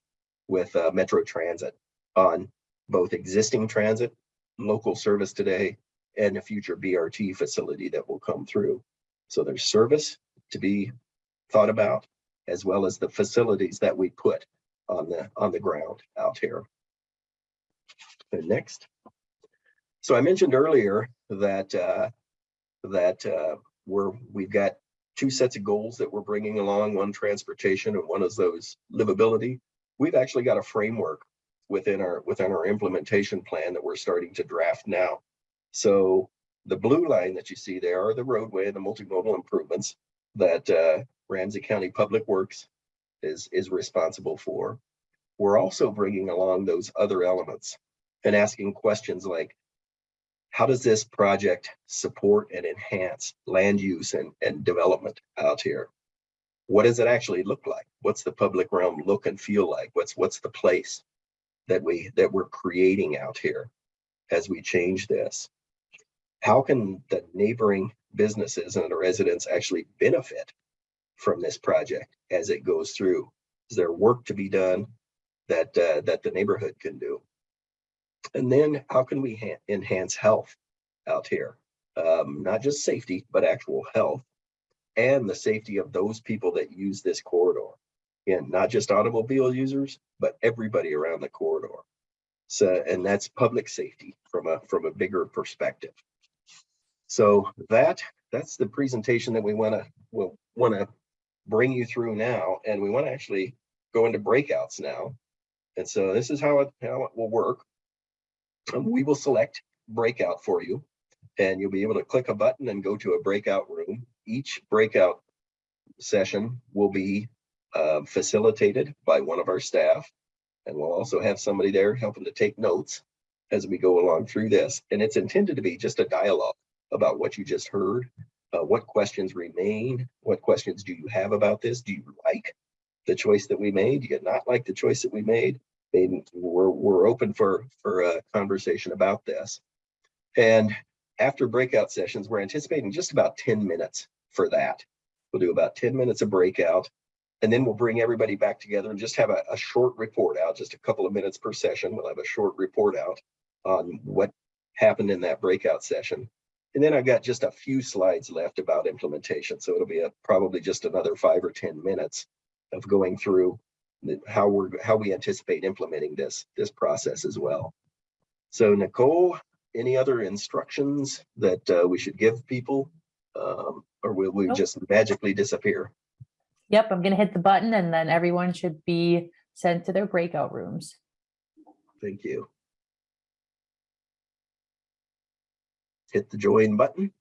with uh, Metro Transit on both existing transit, local service today, and a future BRT facility that will come through. So there's service to be thought about, as well as the facilities that we put on the, on the ground out here. And next. So I mentioned earlier that, uh, that, uh, we're, we've got two sets of goals that we're bringing along, one transportation and one is those livability. We've actually got a framework within our, within our implementation plan that we're starting to draft now. So the blue line that you see there are the roadway, and the multimodal improvements that, uh, Ramsey County Public Works is, is responsible for. We're also bringing along those other elements and asking questions like, how does this project support and enhance land use and, and development out here? What does it actually look like? What's the public realm look and feel like? What's, what's the place that we, that we're creating out here as we change this? How can the neighboring businesses and the residents actually benefit from this project as it goes through? Is there work to be done that, uh, that the neighborhood can do? And then how can we enhance health out here? Um, not just safety, but actual health and the safety of those people that use this corridor. Again, not just automobile users, but everybody around the corridor. So, and that's public safety from a, from a bigger perspective. So that, that's the presentation that we want to, will want to bring you through now. And we want to actually go into breakouts now. And so this is how it, how it will work. Um, we will select breakout for you and you'll be able to click a button and go to a breakout room. Each breakout session will be uh, facilitated by one of our staff. And we'll also have somebody there helping to take notes as we go along through this. And it's intended to be just a dialogue about what you just heard. Uh, what questions remain? What questions do you have about this? Do you like the choice that we made? Do you not like the choice that we made? We're, we're open for, for a conversation about this. And after breakout sessions, we're anticipating just about 10 minutes for that. We'll do about 10 minutes of breakout, and then we'll bring everybody back together and just have a, a short report out, just a couple of minutes per session. We'll have a short report out on what happened in that breakout session. And then I've got just a few slides left about implementation. So it'll be a, probably just another five or 10 minutes of going through how we're how we anticipate implementing this this process as well. So Nicole, any other instructions that uh, we should give people, um, or will we Nope. just magically disappear? Yep, I'm gonna hit the button and then everyone should be sent to their breakout rooms. Thank you. Hit the join button.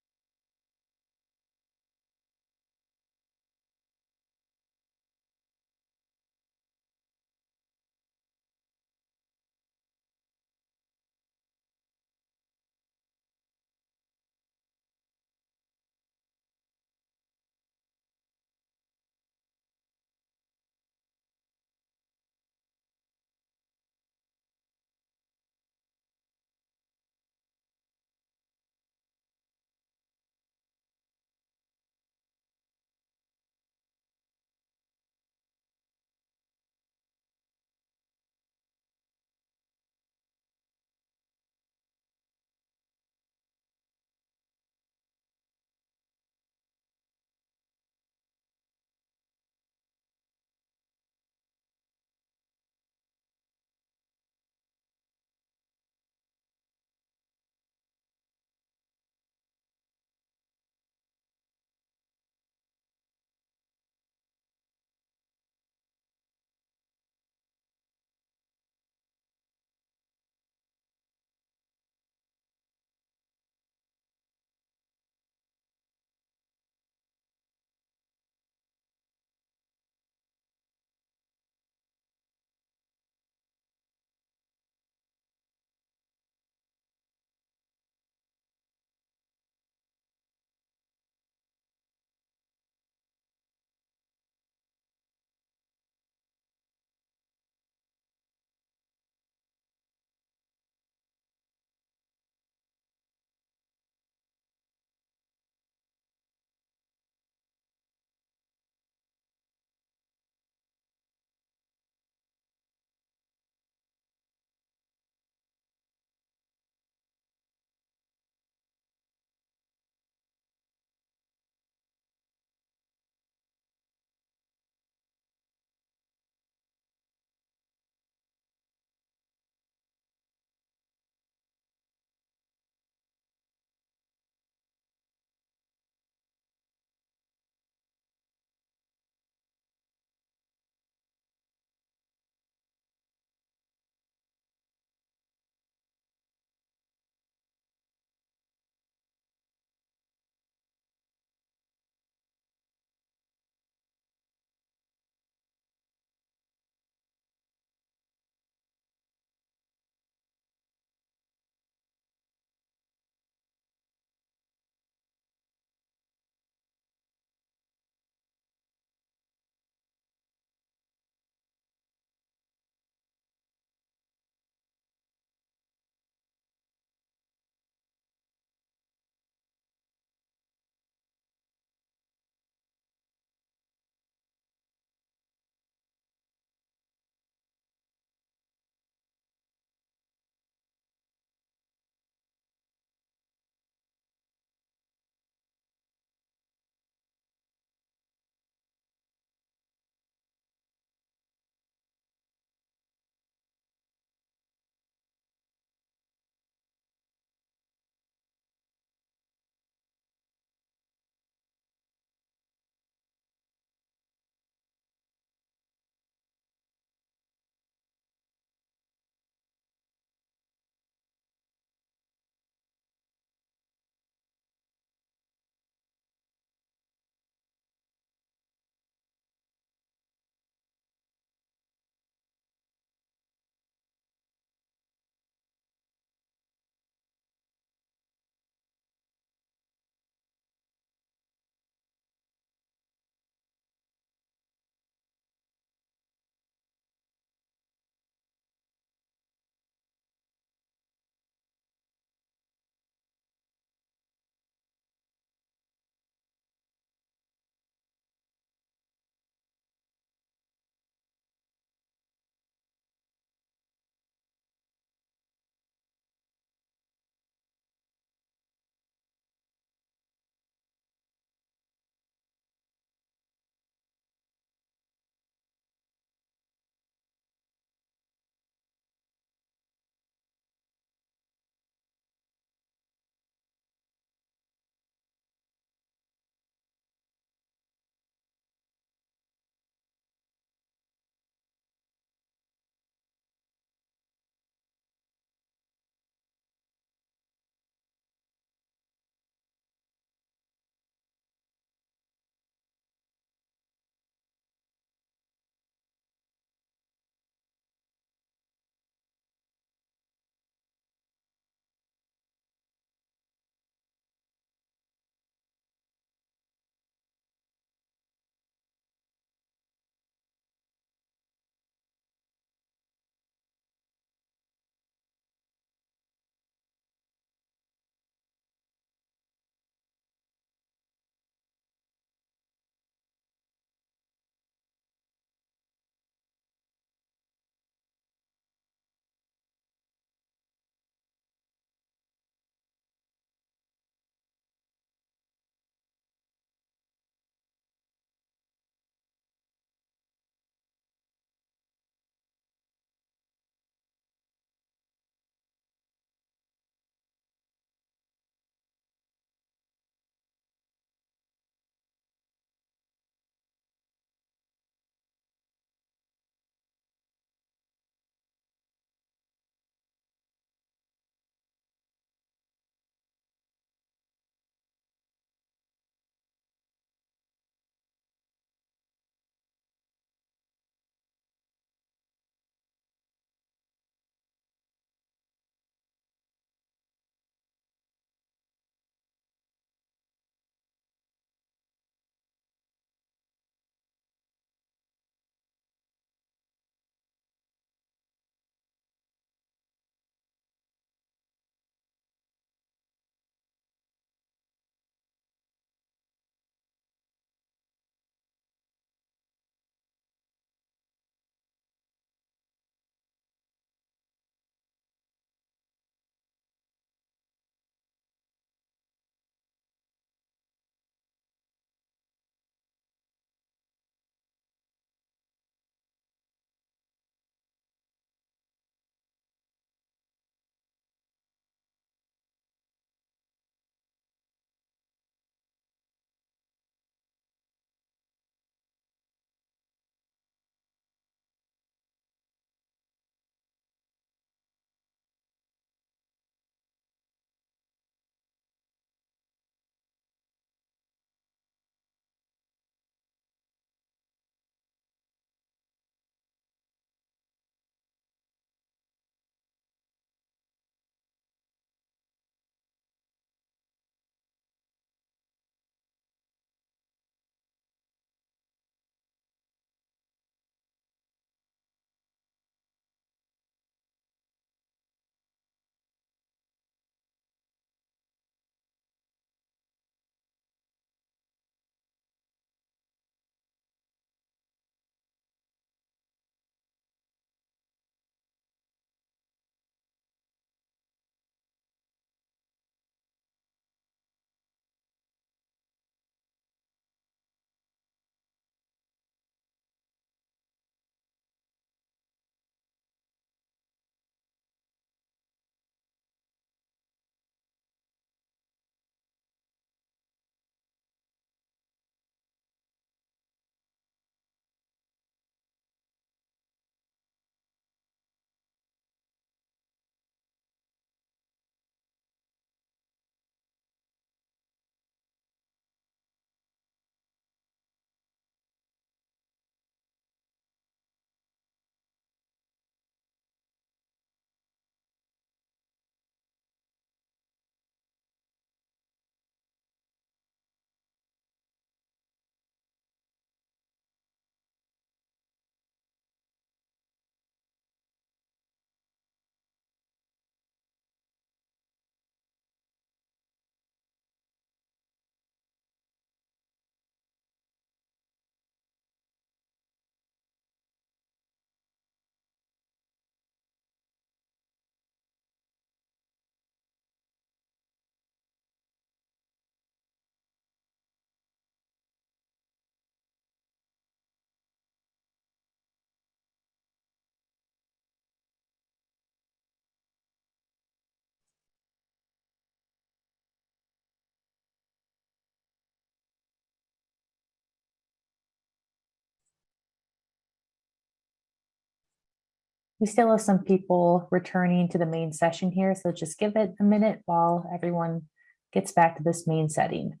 We still have some people returning to the main session here, so just give it a minute while everyone gets back to this main setting.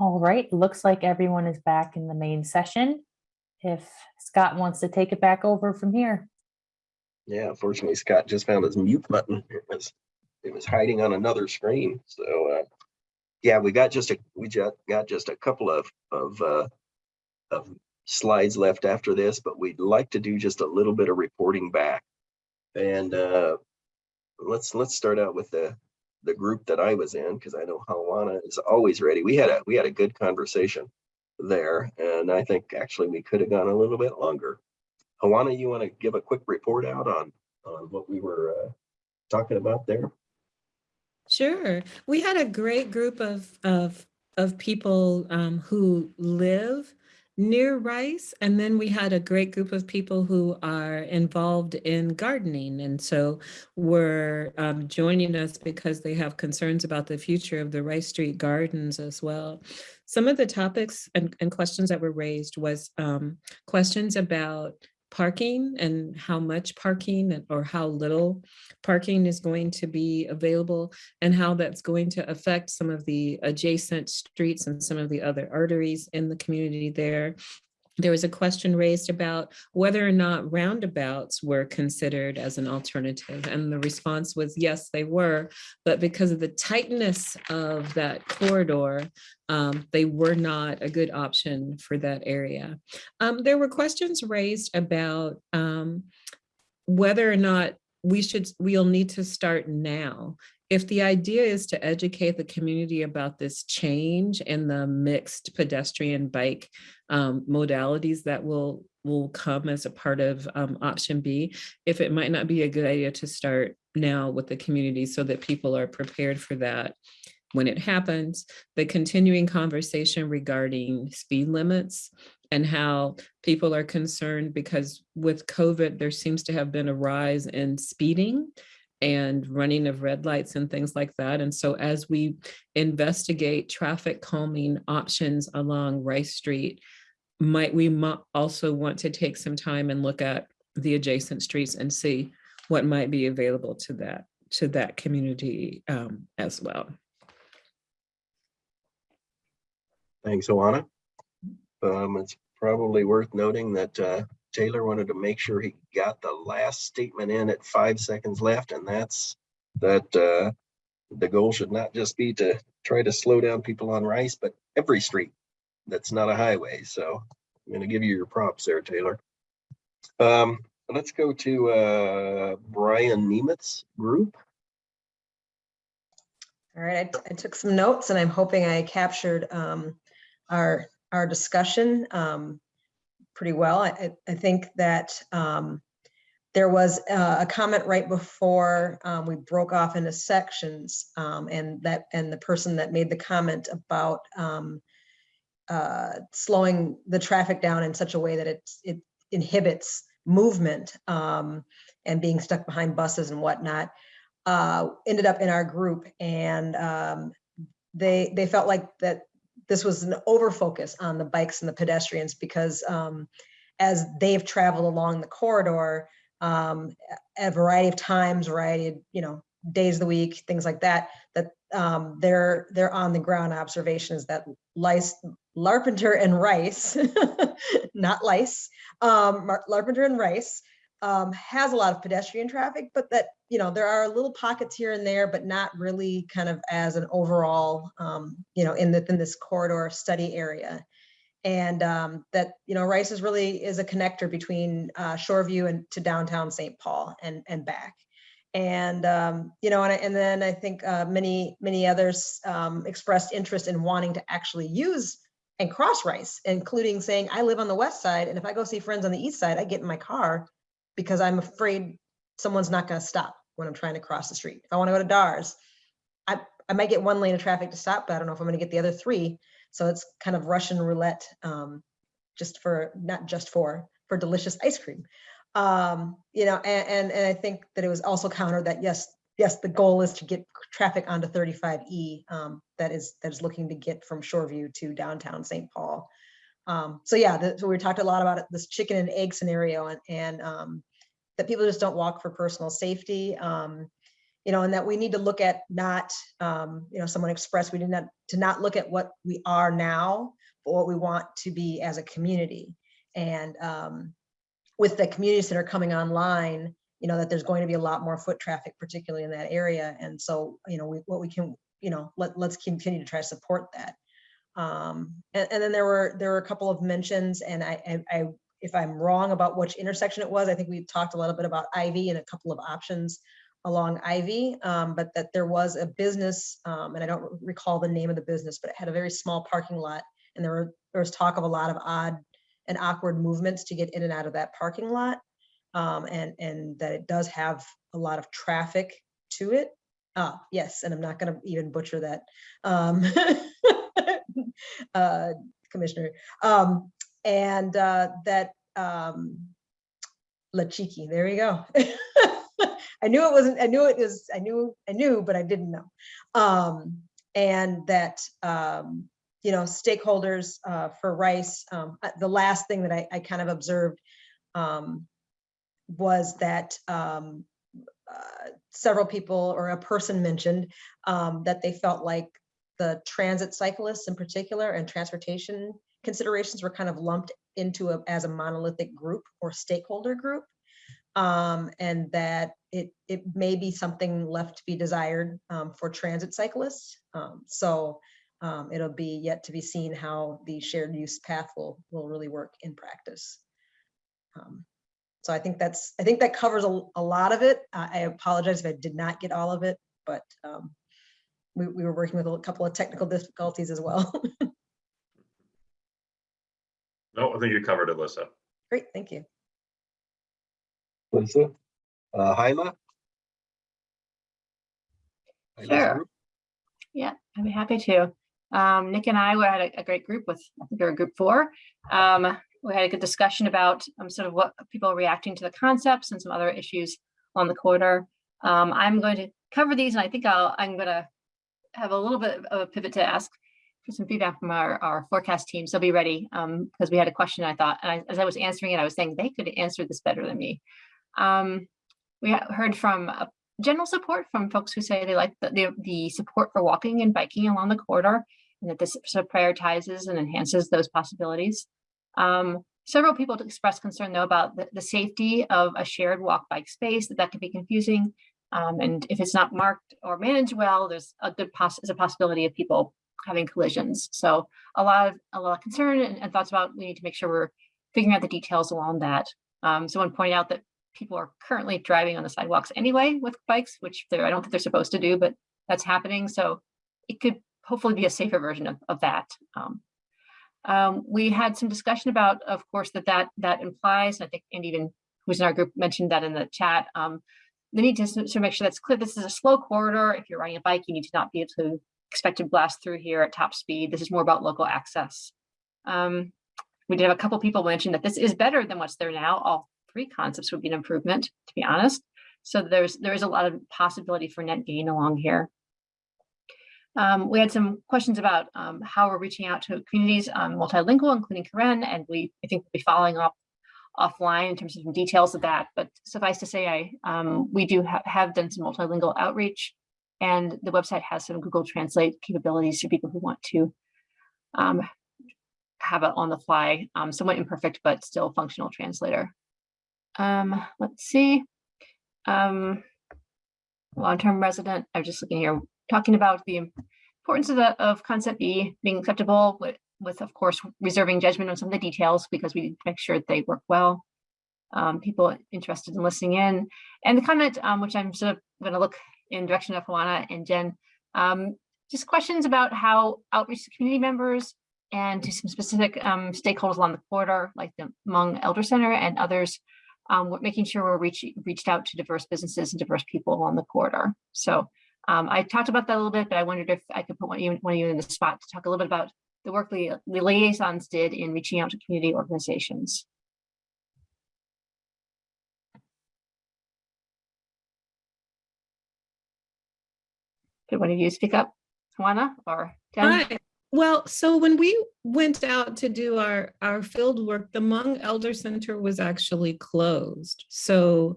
All right, looks like everyone is back in the main session. If Scott wants to take it back over from here. Yeah, unfortunately, Scott just found his mute button. It was, it was hiding on another screen. So, uh, yeah, we got just a, we just got just a couple of, of, uh, of slides left after this, but we'd like to do just a little bit of reporting back. And, uh, let's, let's start out with the, the group that I was in, because I know Hawana is always ready. We had a, we had a good conversation there, and I think actually we could have gone a little bit longer. Hawana, you want to give a quick report out on, on what we were uh, talking about there? Sure. We had a great group of of of people um, who live near Rice, and then we had a great group of people who are involved in gardening, and so were um, joining us because they have concerns about the future of the Rice Street Gardens as well. Some of the topics and, and questions that were raised was um, questions about parking and how much parking or how little parking is going to be available and how that's going to affect some of the adjacent streets and some of the other arteries in the community there. There was a question raised about whether or not roundabouts were considered as an alternative. And the response was yes, they were. But because of the tightness of that corridor, um, they were not a good option for that area. Um, there were questions raised about um, whether or not we should, we'll need to start now. If the idea is to educate the community about this change in the mixed pedestrian bike um, modalities that will will come as a part of um, option B, if it might not be a good idea to start now with the community so that people are prepared for that when it happens, the continuing conversation regarding speed limits and how people are concerned because with COVID, there seems to have been a rise in speeding and running of red lights and things like that. And so as we investigate traffic calming options along Rice Street, might we also want to take some time and look at the adjacent streets and see what might be available to that to that community um, as well. Thanks, Hawana. Um, it's probably worth noting that, uh, Taylor wanted to make sure he got the last statement in at five seconds left, and that's that, uh, the goal should not just be to try to slow down people on Rice, but every street that's not a highway. So I'm gonna give you your props there, Taylor. Um, let's go to, uh, Brian Nemitz group. All right, I took some notes and I'm hoping I captured um, our, our discussion um, pretty well. I, I- think that um, there was uh, a comment right before um, we broke off into sections um, and that, and the person that made the comment about um, uh, slowing the traffic down in such a way that it, it inhibits movement um, and being stuck behind buses and whatnot uh, ended up in our group and they they felt like that this was an overfocus on the bikes and the pedestrians because um, as they've traveled along the corridor um, a variety of times, variety of you know days of the week, things like that, that um, their their on the ground observations that lice, Larpenteur and Rice, not lice, um, Larpenteur and Rice um, has a lot of pedestrian traffic, but that, you know, there are little pockets here and there, but not really kind of as an overall, um, you know, in the, in this corridor study area. And um, that, you know, Rice is really is a connector between uh, Shoreview and to downtown St. Paul and, and back. And, um, you know, and, and then I think uh, many, many others um, expressed interest in wanting to actually use and cross Rice, including saying, I live on the west side, and if I go see friends on the east side, I get in my car because I'm afraid someone's not gonna stop when I'm trying to cross the street. If I wanna go to Dars, I, I might get one lane of traffic to stop, but I don't know if I'm gonna get the other three. So it's kind of Russian roulette, um, just for, not just for, for delicious ice cream. Um, you know, and, and, and I think that it was also countered that, yes, yes, the goal is to get traffic onto 35E, um, that is, that is looking to get from Shoreview to downtown St. Paul. Um, so yeah, the- so we talked a lot about it, this chicken and egg scenario and, and, um, that people just don't walk for personal safety. Um, you know, and that we need to look at not, um, you know, someone expressed, we did not, to not look at what we are now, but what we want to be as a community. And, um, with the community center coming online, you know, that there's going to be a lot more foot traffic, particularly in that area. And so, you know, we, what we can, you know, let, let's continue to try to support that. Um, and, and then there were, there were a couple of mentions and I, I, I, if I'm wrong about which intersection it was, I think we talked a little bit about Ivy and a couple of options along Ivy, um, but that there was a business, um, and I don't recall the name of the business, but it had a very small parking lot. And there were, there was talk of a lot of odd and awkward movements to get in and out of that parking lot. Um, and, and that it does have a lot of traffic to it. Ah, yes, and I'm not gonna even butcher that. Uh, Commissioner, um, and, uh, that, um, La Chiqui, there you go. I knew it wasn't, I knew it was, I knew, I knew, but I didn't know. Um, and that, um, you know, stakeholders, uh, for Rice, um, uh, the last thing that I, I kind of observed, um, was that, um, uh, several people or a person mentioned, um, that they felt like the transit cyclists in particular and transportation considerations were kind of lumped into a, as a monolithic group or stakeholder group. Um, and that it, it may be something left to be desired, um, for transit cyclists. Um, so, um, it'll be yet to be seen how the shared use path will, will really work in practice. Um, So I think that's, I think that covers a, a lot of it. I apologize if I did not get all of it, but, um, we, we were working with a couple of technical difficulties as well. No, I think you covered it, Lisa. Great, thank you. Lisa? Uh, Haila? Sure. Yeah, I'd be happy to. Um, Nick and I, we had a, a great group with, I think we were group four. Um, we had a good discussion about um, sort of what people are reacting to the concepts and some other issues on the corridor. Um, I'm going to cover these and I think I'll, I'm gonna have a little bit of a pivot to ask for some feedback from our, our forecast team. So be ready, um, because we had a question I thought, and I, as I was answering it, I was saying they could answer this better than me. Um, we heard from uh, general support from folks who say they like the, the, the support for walking and biking along the corridor and that this sort of prioritizes and enhances those possibilities. Um, several people expressed concern though about the, the safety of a shared walk bike space, that that can be confusing. Um, and if it's not marked or managed well, there's a good poss, a possibility of people having collisions. So a lot of, a lot of concern and, and thoughts about, we need to make sure we're figuring out the details along that. Um, someone pointed out that people are currently driving on the sidewalks anyway with bikes, which they're, I don't think they're supposed to do, but that's happening. So it could hopefully be a safer version of, of that. Um, um, we had some discussion about, of course, that that, that implies, and I think, and even who's in our group mentioned that in the chat, um, the need to, to make sure that's clear. This is a slow corridor. If you're riding a bike, you need to not be able to expect to blast through here at top speed. This is more about local access. Um, we did have a couple people mention that this is better than what's there now. All three concepts would be an improvement, to be honest. So there's there is a lot of possibility for net gain along here. Um, we had some questions about um, how we're reaching out to communities um, multilingual, including Karen, and we I think we'll be following up offline in terms of some details of that. But suffice to say, I um, we do ha have done some multilingual outreach, and the website has some Google Translate capabilities for people who want to um, have it on the fly, um, somewhat imperfect but still functional translator. Um, let's see. Um, long-term resident, I'm just looking here, talking about the importance of the, of concept B being acceptable with, of course, reserving judgment on some of the details because we make sure they work well. Um, people interested in listening in. And the comment, um, which I'm sort of going to look in direction of Juana and Jen, um, just questions about how outreach to community members and to some specific um, stakeholders along the corridor, like the Hmong Elder Center and others, um, making sure we're reaching reached out to diverse businesses and diverse people along the corridor. So um, I talked about that a little bit, but I wondered if I could put one one of you in the spot to talk a little bit about the work the, liaisons did in reaching out to community organizations. Could one of you speak up, Juana or Jen? Hi. Well, so when we went out to do our, our field work, the Hmong Elder Center was actually closed. So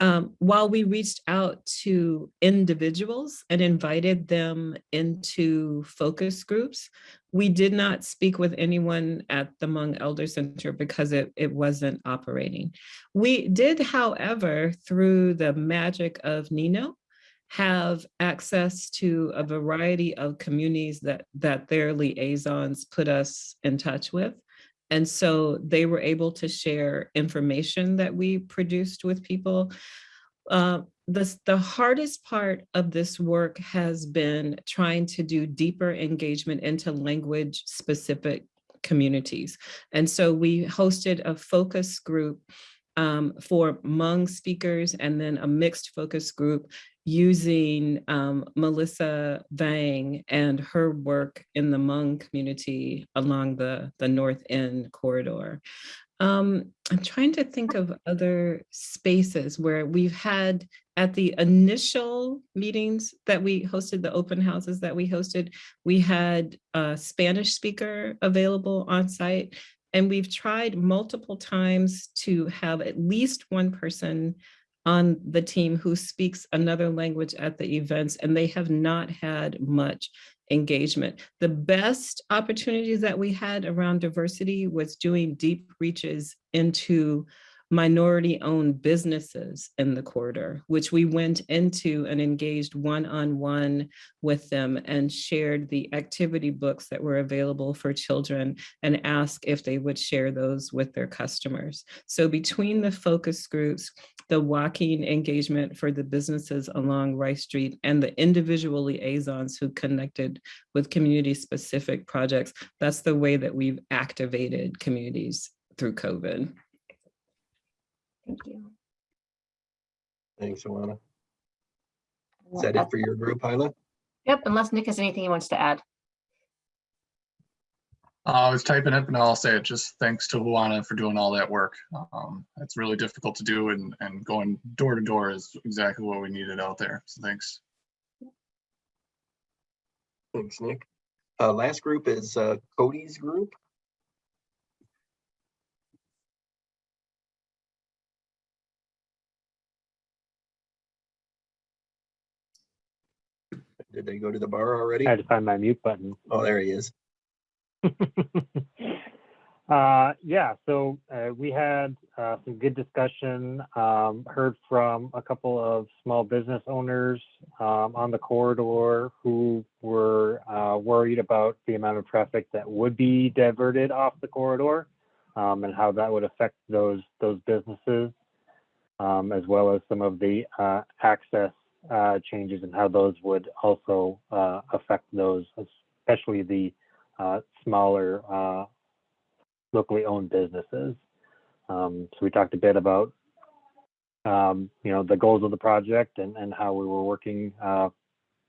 um, while we reached out to individuals and invited them into focus groups, we did not speak with anyone at the Hmong Elder Center because it, it wasn't operating. We did, however, through the magic of Nino, have access to a variety of communities that, that their liaisons put us in touch with. And so they were able to share information that we produced with people. Uh, the, the hardest part of this work has been trying to do deeper engagement into language specific communities. And so we hosted a focus group um, for Hmong speakers and then a mixed focus group using um, Melissa Vang and her work in the Hmong community along the, the North End corridor. Um, I'm trying to think of other spaces where we've had at the initial meetings that we hosted, the open houses that we hosted, we had a Spanish speaker available on site. And we've tried multiple times to have at least one person on the team who speaks another language at the events, and they have not had much engagement. The best opportunities that we had around diversity was doing deep reaches into minority owned businesses in the corridor, which we went into and engaged one-on-one with them and shared the activity books that were available for children and asked if they would share those with their customers. So between the focus groups, the walking engagement for the businesses along Rice Street and the individual liaisons who connected with community specific projects, that's the way that we've activated communities through COVID. Thank you. Thanks, Alana. Is that it for your group, Haila? Yep, unless Nick has anything he wants to add. Uh, I was typing it, but I'll say it, just thanks to Juana for doing all that work. Um, it's really difficult to do and, and going door to door is exactly what we needed out there. So thanks. Thanks, Nick. Uh, last group is uh, Cody's group. Did they go to the bar already? I had to find my mute button. Oh, there he is. uh, yeah, so uh, we had uh, some good discussion. Um, heard from a couple of small business owners um, on the corridor who were uh, worried about the amount of traffic that would be diverted off the corridor um, and how that would affect those those businesses, um, as well as some of the uh, access uh, changes and how those would also uh, affect those, especially the uh, smaller uh, locally owned businesses. Um, so we talked a bit about, um, you know, the goals of the project and, and how we were working uh,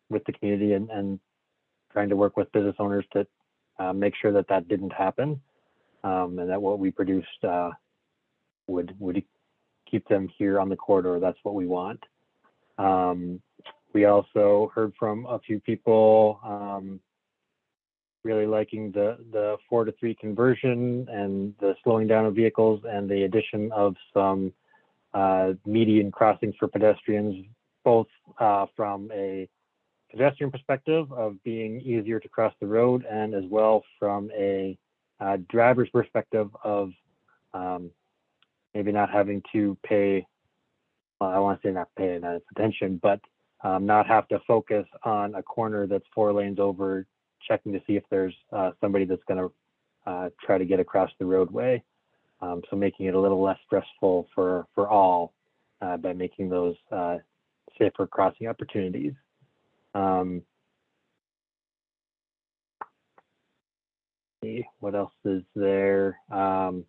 with the community and, and trying to work with business owners to uh, make sure that that didn't happen um, and that what we produced would would keep them here on the corridor. That's what we want. Um, we also heard from a few people um, really liking the the four to three conversion and the slowing down of vehicles and the addition of some uh, median crossings for pedestrians, both uh, from a pedestrian perspective of being easier to cross the road and as well from a uh, driver's perspective of um, maybe not having to pay, well, I want to say not pay enough attention, but um, not have to focus on a corner that's four lanes over, checking to see if there's uh, somebody that's going to uh, try to get across the roadway. Um, so making it a little less stressful for for all uh, by making those uh, safer crossing opportunities. Um, see, what else is there? Um,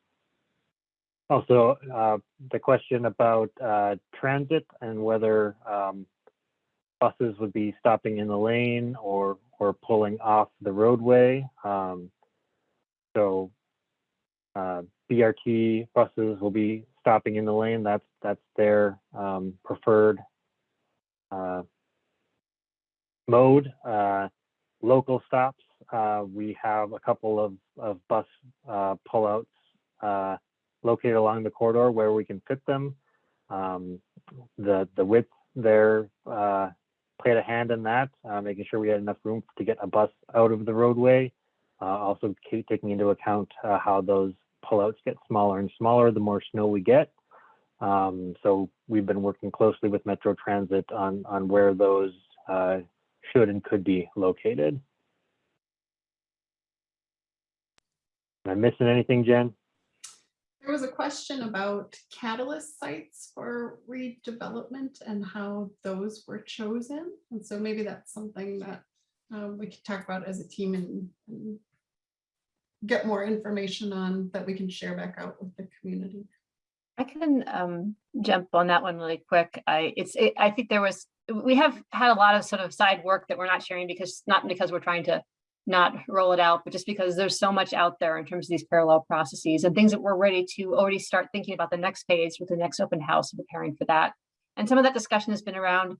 also, uh, the question about uh, transit and whether um, buses would be stopping in the lane or or pulling off the roadway. Um, so uh, BRT buses will be stopping in the lane. That's that's their um, preferred uh, mode. Uh, local stops. Uh, we have a couple of of bus pullouts located along the corridor where we can fit them. Um, the the width there uh, played a hand in that, uh, making sure we had enough room to get a bus out of the roadway. Uh, also taking into account uh, how those pullouts get smaller and smaller the more snow we get. Um, so we've been working closely with Metro Transit on on where those uh, should and could be located. Am I missing anything, Jen? There was a question about catalyst sites for redevelopment and how those were chosen. And so maybe that's something that um, we could talk about as a team and and get more information on that we can share back out with the community. I can um jump on that one really quick. I it's it, I think there was we have had a lot of sort of side work that we're not sharing because not because we're trying to not roll it out, but just because there's so much out there in terms of these parallel processes and things that we're ready to already start thinking about the next phase with the next open house and preparing for that. And some of that discussion has been around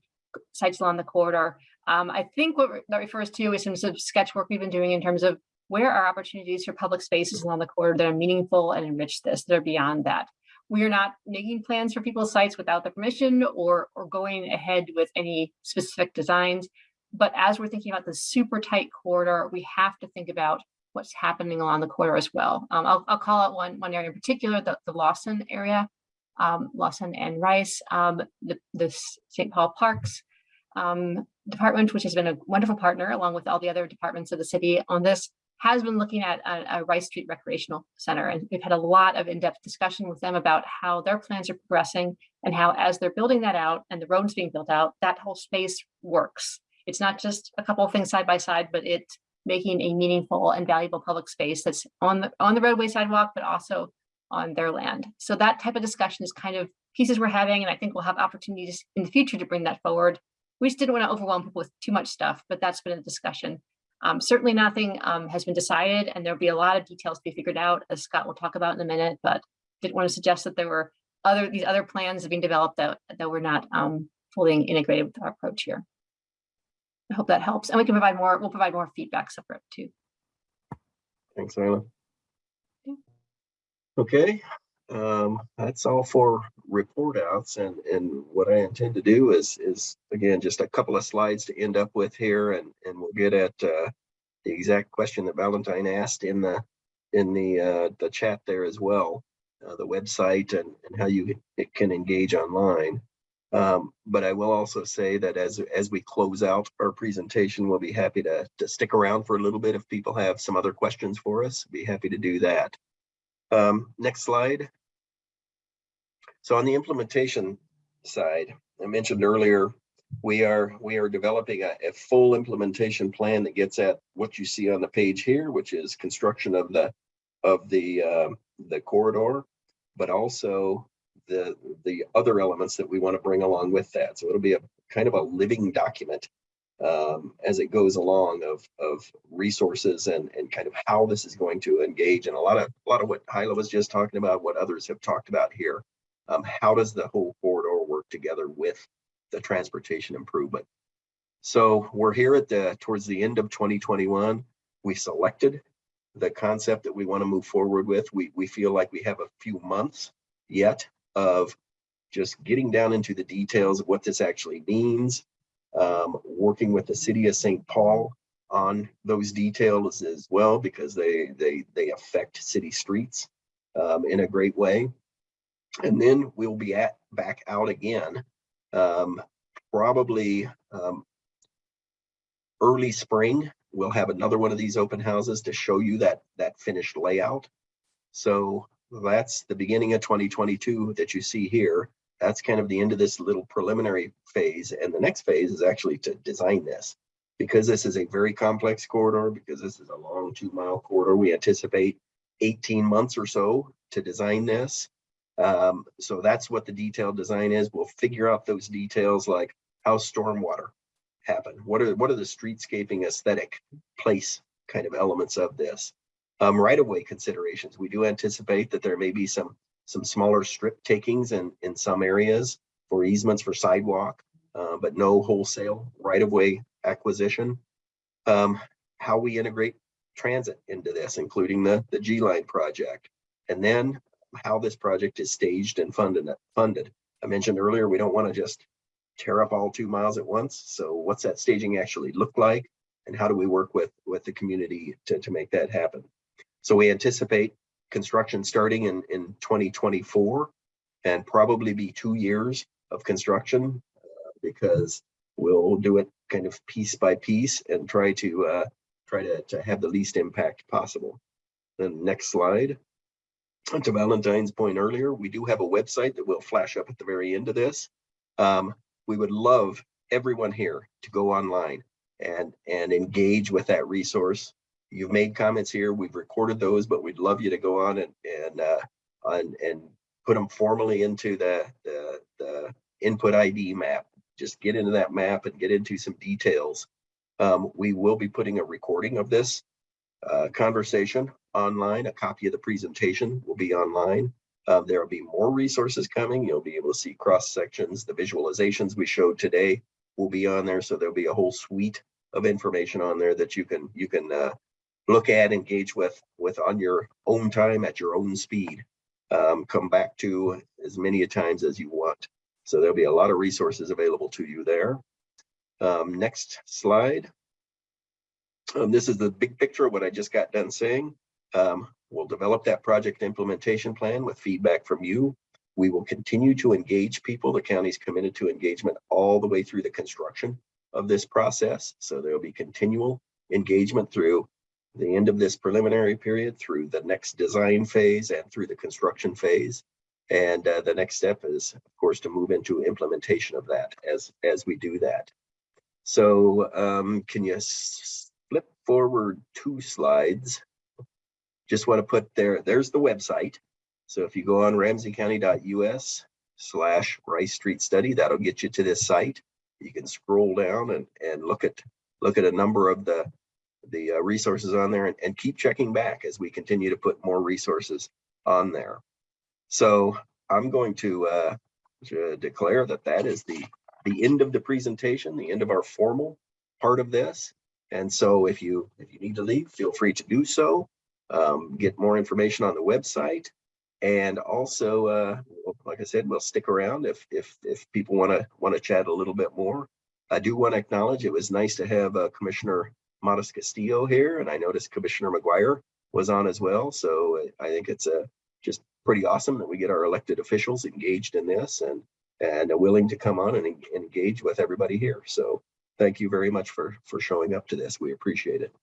sites along the corridor. Um, I think what that refers to is some sort of sketch work we've been doing in terms of where are opportunities for public spaces along the corridor that are meaningful and enrich this, that are beyond that. We are not making plans for people's sites without the permission or, or going ahead with any specific designs. But as we're thinking about the super tight corridor, we have to think about what's happening along the corridor as well. Um, I'll, I'll call out one, one area in particular, the, the Lawson area, um, Lawson and Rice, um, the, the St. Paul Parks um, Department, which has been a wonderful partner along with all the other departments of the city on this, has been looking at a, a Rice Street Recreational Center. And we've had a lot of in-depth discussion with them about how their plans are progressing and how as they're building that out and the roads being built out, that whole space works. It's not just a couple of things side by side, but it's making a meaningful and valuable public space that's on the on the roadway sidewalk, but also on their land. So that type of discussion is kind of pieces we're having, and I think we'll have opportunities in the future to bring that forward. We just didn't want to overwhelm people with too much stuff, but that's been a discussion. Um, certainly nothing um, has been decided, and there'll be a lot of details to be figured out, as Scott will talk about in a minute, but didn't want to suggest that there were other these other plans being developed that, that were not um, fully integrated with our approach here. I hope that helps. And we can provide more, we'll provide more feedback separate too. Thanks. Yeah. Okay, um, that's all for report outs and, and what I intend to do is, is again, just a couple of slides to end up with here and, and we'll get at, uh, the exact question that Valentine asked in the, in the, uh, the chat there as well, uh, the website and, and how you it can engage online. Um, but I will also say that as, as we close out our presentation, we'll be happy to, to stick around for a little bit if people have some other questions for us, be happy to do that. Um, next slide. So on the implementation side, I mentioned earlier, we are we are developing a, a full implementation plan that gets at what you see on the page here, which is construction of the of the uh, the corridor, but also the the other elements that we want to bring along with that. So it'll be a kind of a living document um, as it goes along of of resources and and kind of how this is going to engage and a lot of a lot of what Haila was just talking about, what others have talked about here. Um, how does the whole corridor work together with the transportation improvement? So we're here at the towards the end of 2021. We selected the concept that we want to move forward with. We we feel like we have a few months yet of just getting down into the details of what this actually means, um, working with the city of St. Paul on those details as well, because they they they affect city streets um, in a great way. And then we'll be at, back out again, um, probably, um, early spring, we'll have another one of these open houses to show you that, that finished layout. So that's the beginning of twenty twenty-two that you see here. That's kind of the end of this little preliminary phase. And the next phase is actually to design this. Because this is a very complex corridor, because this is a long two mile corridor, we anticipate eighteen months or so to design this. Um, so that's what the detailed design is. We'll figure out those details like how stormwater happen. What are, what are the streetscaping aesthetic place kind of elements of this? Um, right of way considerations. We do anticipate that there may be some, some smaller strip takings in, in some areas for easements for sidewalk, uh, but no wholesale right of way acquisition. Um, how we integrate transit into this, including the, the G line project. And then how this project is staged and funded, funded. I mentioned earlier, we don't want to just tear up all two miles at once. So what's that staging actually look like? And how do we work with, with the community to, to make that happen? So we anticipate construction starting in, in 2024 and probably be two years of construction uh, because we'll do it kind of piece by piece and try to uh, try to, to have the least impact possible. Then next slide. To Valentine's point earlier, we do have a website that will flash up at the very end of this. Um, we would love everyone here to go online and, and engage with that resource. You've made comments here, we've recorded those, but we'd love you to go on and, and, uh, and, and put them formally into the, the, the input ID map. Just get into that map and get into some details. Um, we will be putting a recording of this uh, conversation online. A copy of the presentation will be online. Uh, there will be more resources coming. You'll be able to see cross sections. The visualizations we showed today will be on there. So there'll be a whole suite of information on there that you can you can uh, look at, engage with with on your own time at your own speed. Um, come back to as many times as you want. So there'll be a lot of resources available to you there. Um, next slide. Um, this is the big picture of what I just got done saying. Um, we'll develop that project implementation plan with feedback from you. We will continue to engage people. The county's committed to engagement all the way through the construction of this process. So there'll be continual engagement through the end of this preliminary period, through the next design phase and through the construction phase. And uh, the next step is, of course, to move into implementation of that as, as we do that. So um, can you flip forward two slides? Just want to put there, there's the website. So if you go on ramseycounty.us slash Rice Street Study, that'll get you to this site. You can scroll down and, and look at look at a number of the the uh, resources on there and, and keep checking back as we continue to put more resources on there. So I'm going to, uh, to declare that that is the the end of the presentation, the end of our formal part of this. And so if you if you need to leave, feel free to do so. Um, get more information on the website. And also, uh, like I said, we'll stick around if if if people want to want to chat a little bit more. I do want to acknowledge it was nice to have uh, Commissioner MatasCastillo here, and I noticed Commissioner McGuire was on as well. So I think it's a uh, just pretty awesome that we get our elected officials engaged in this and and willing to come on and engage with everybody here. So thank you very much for for showing up to this. We appreciate it.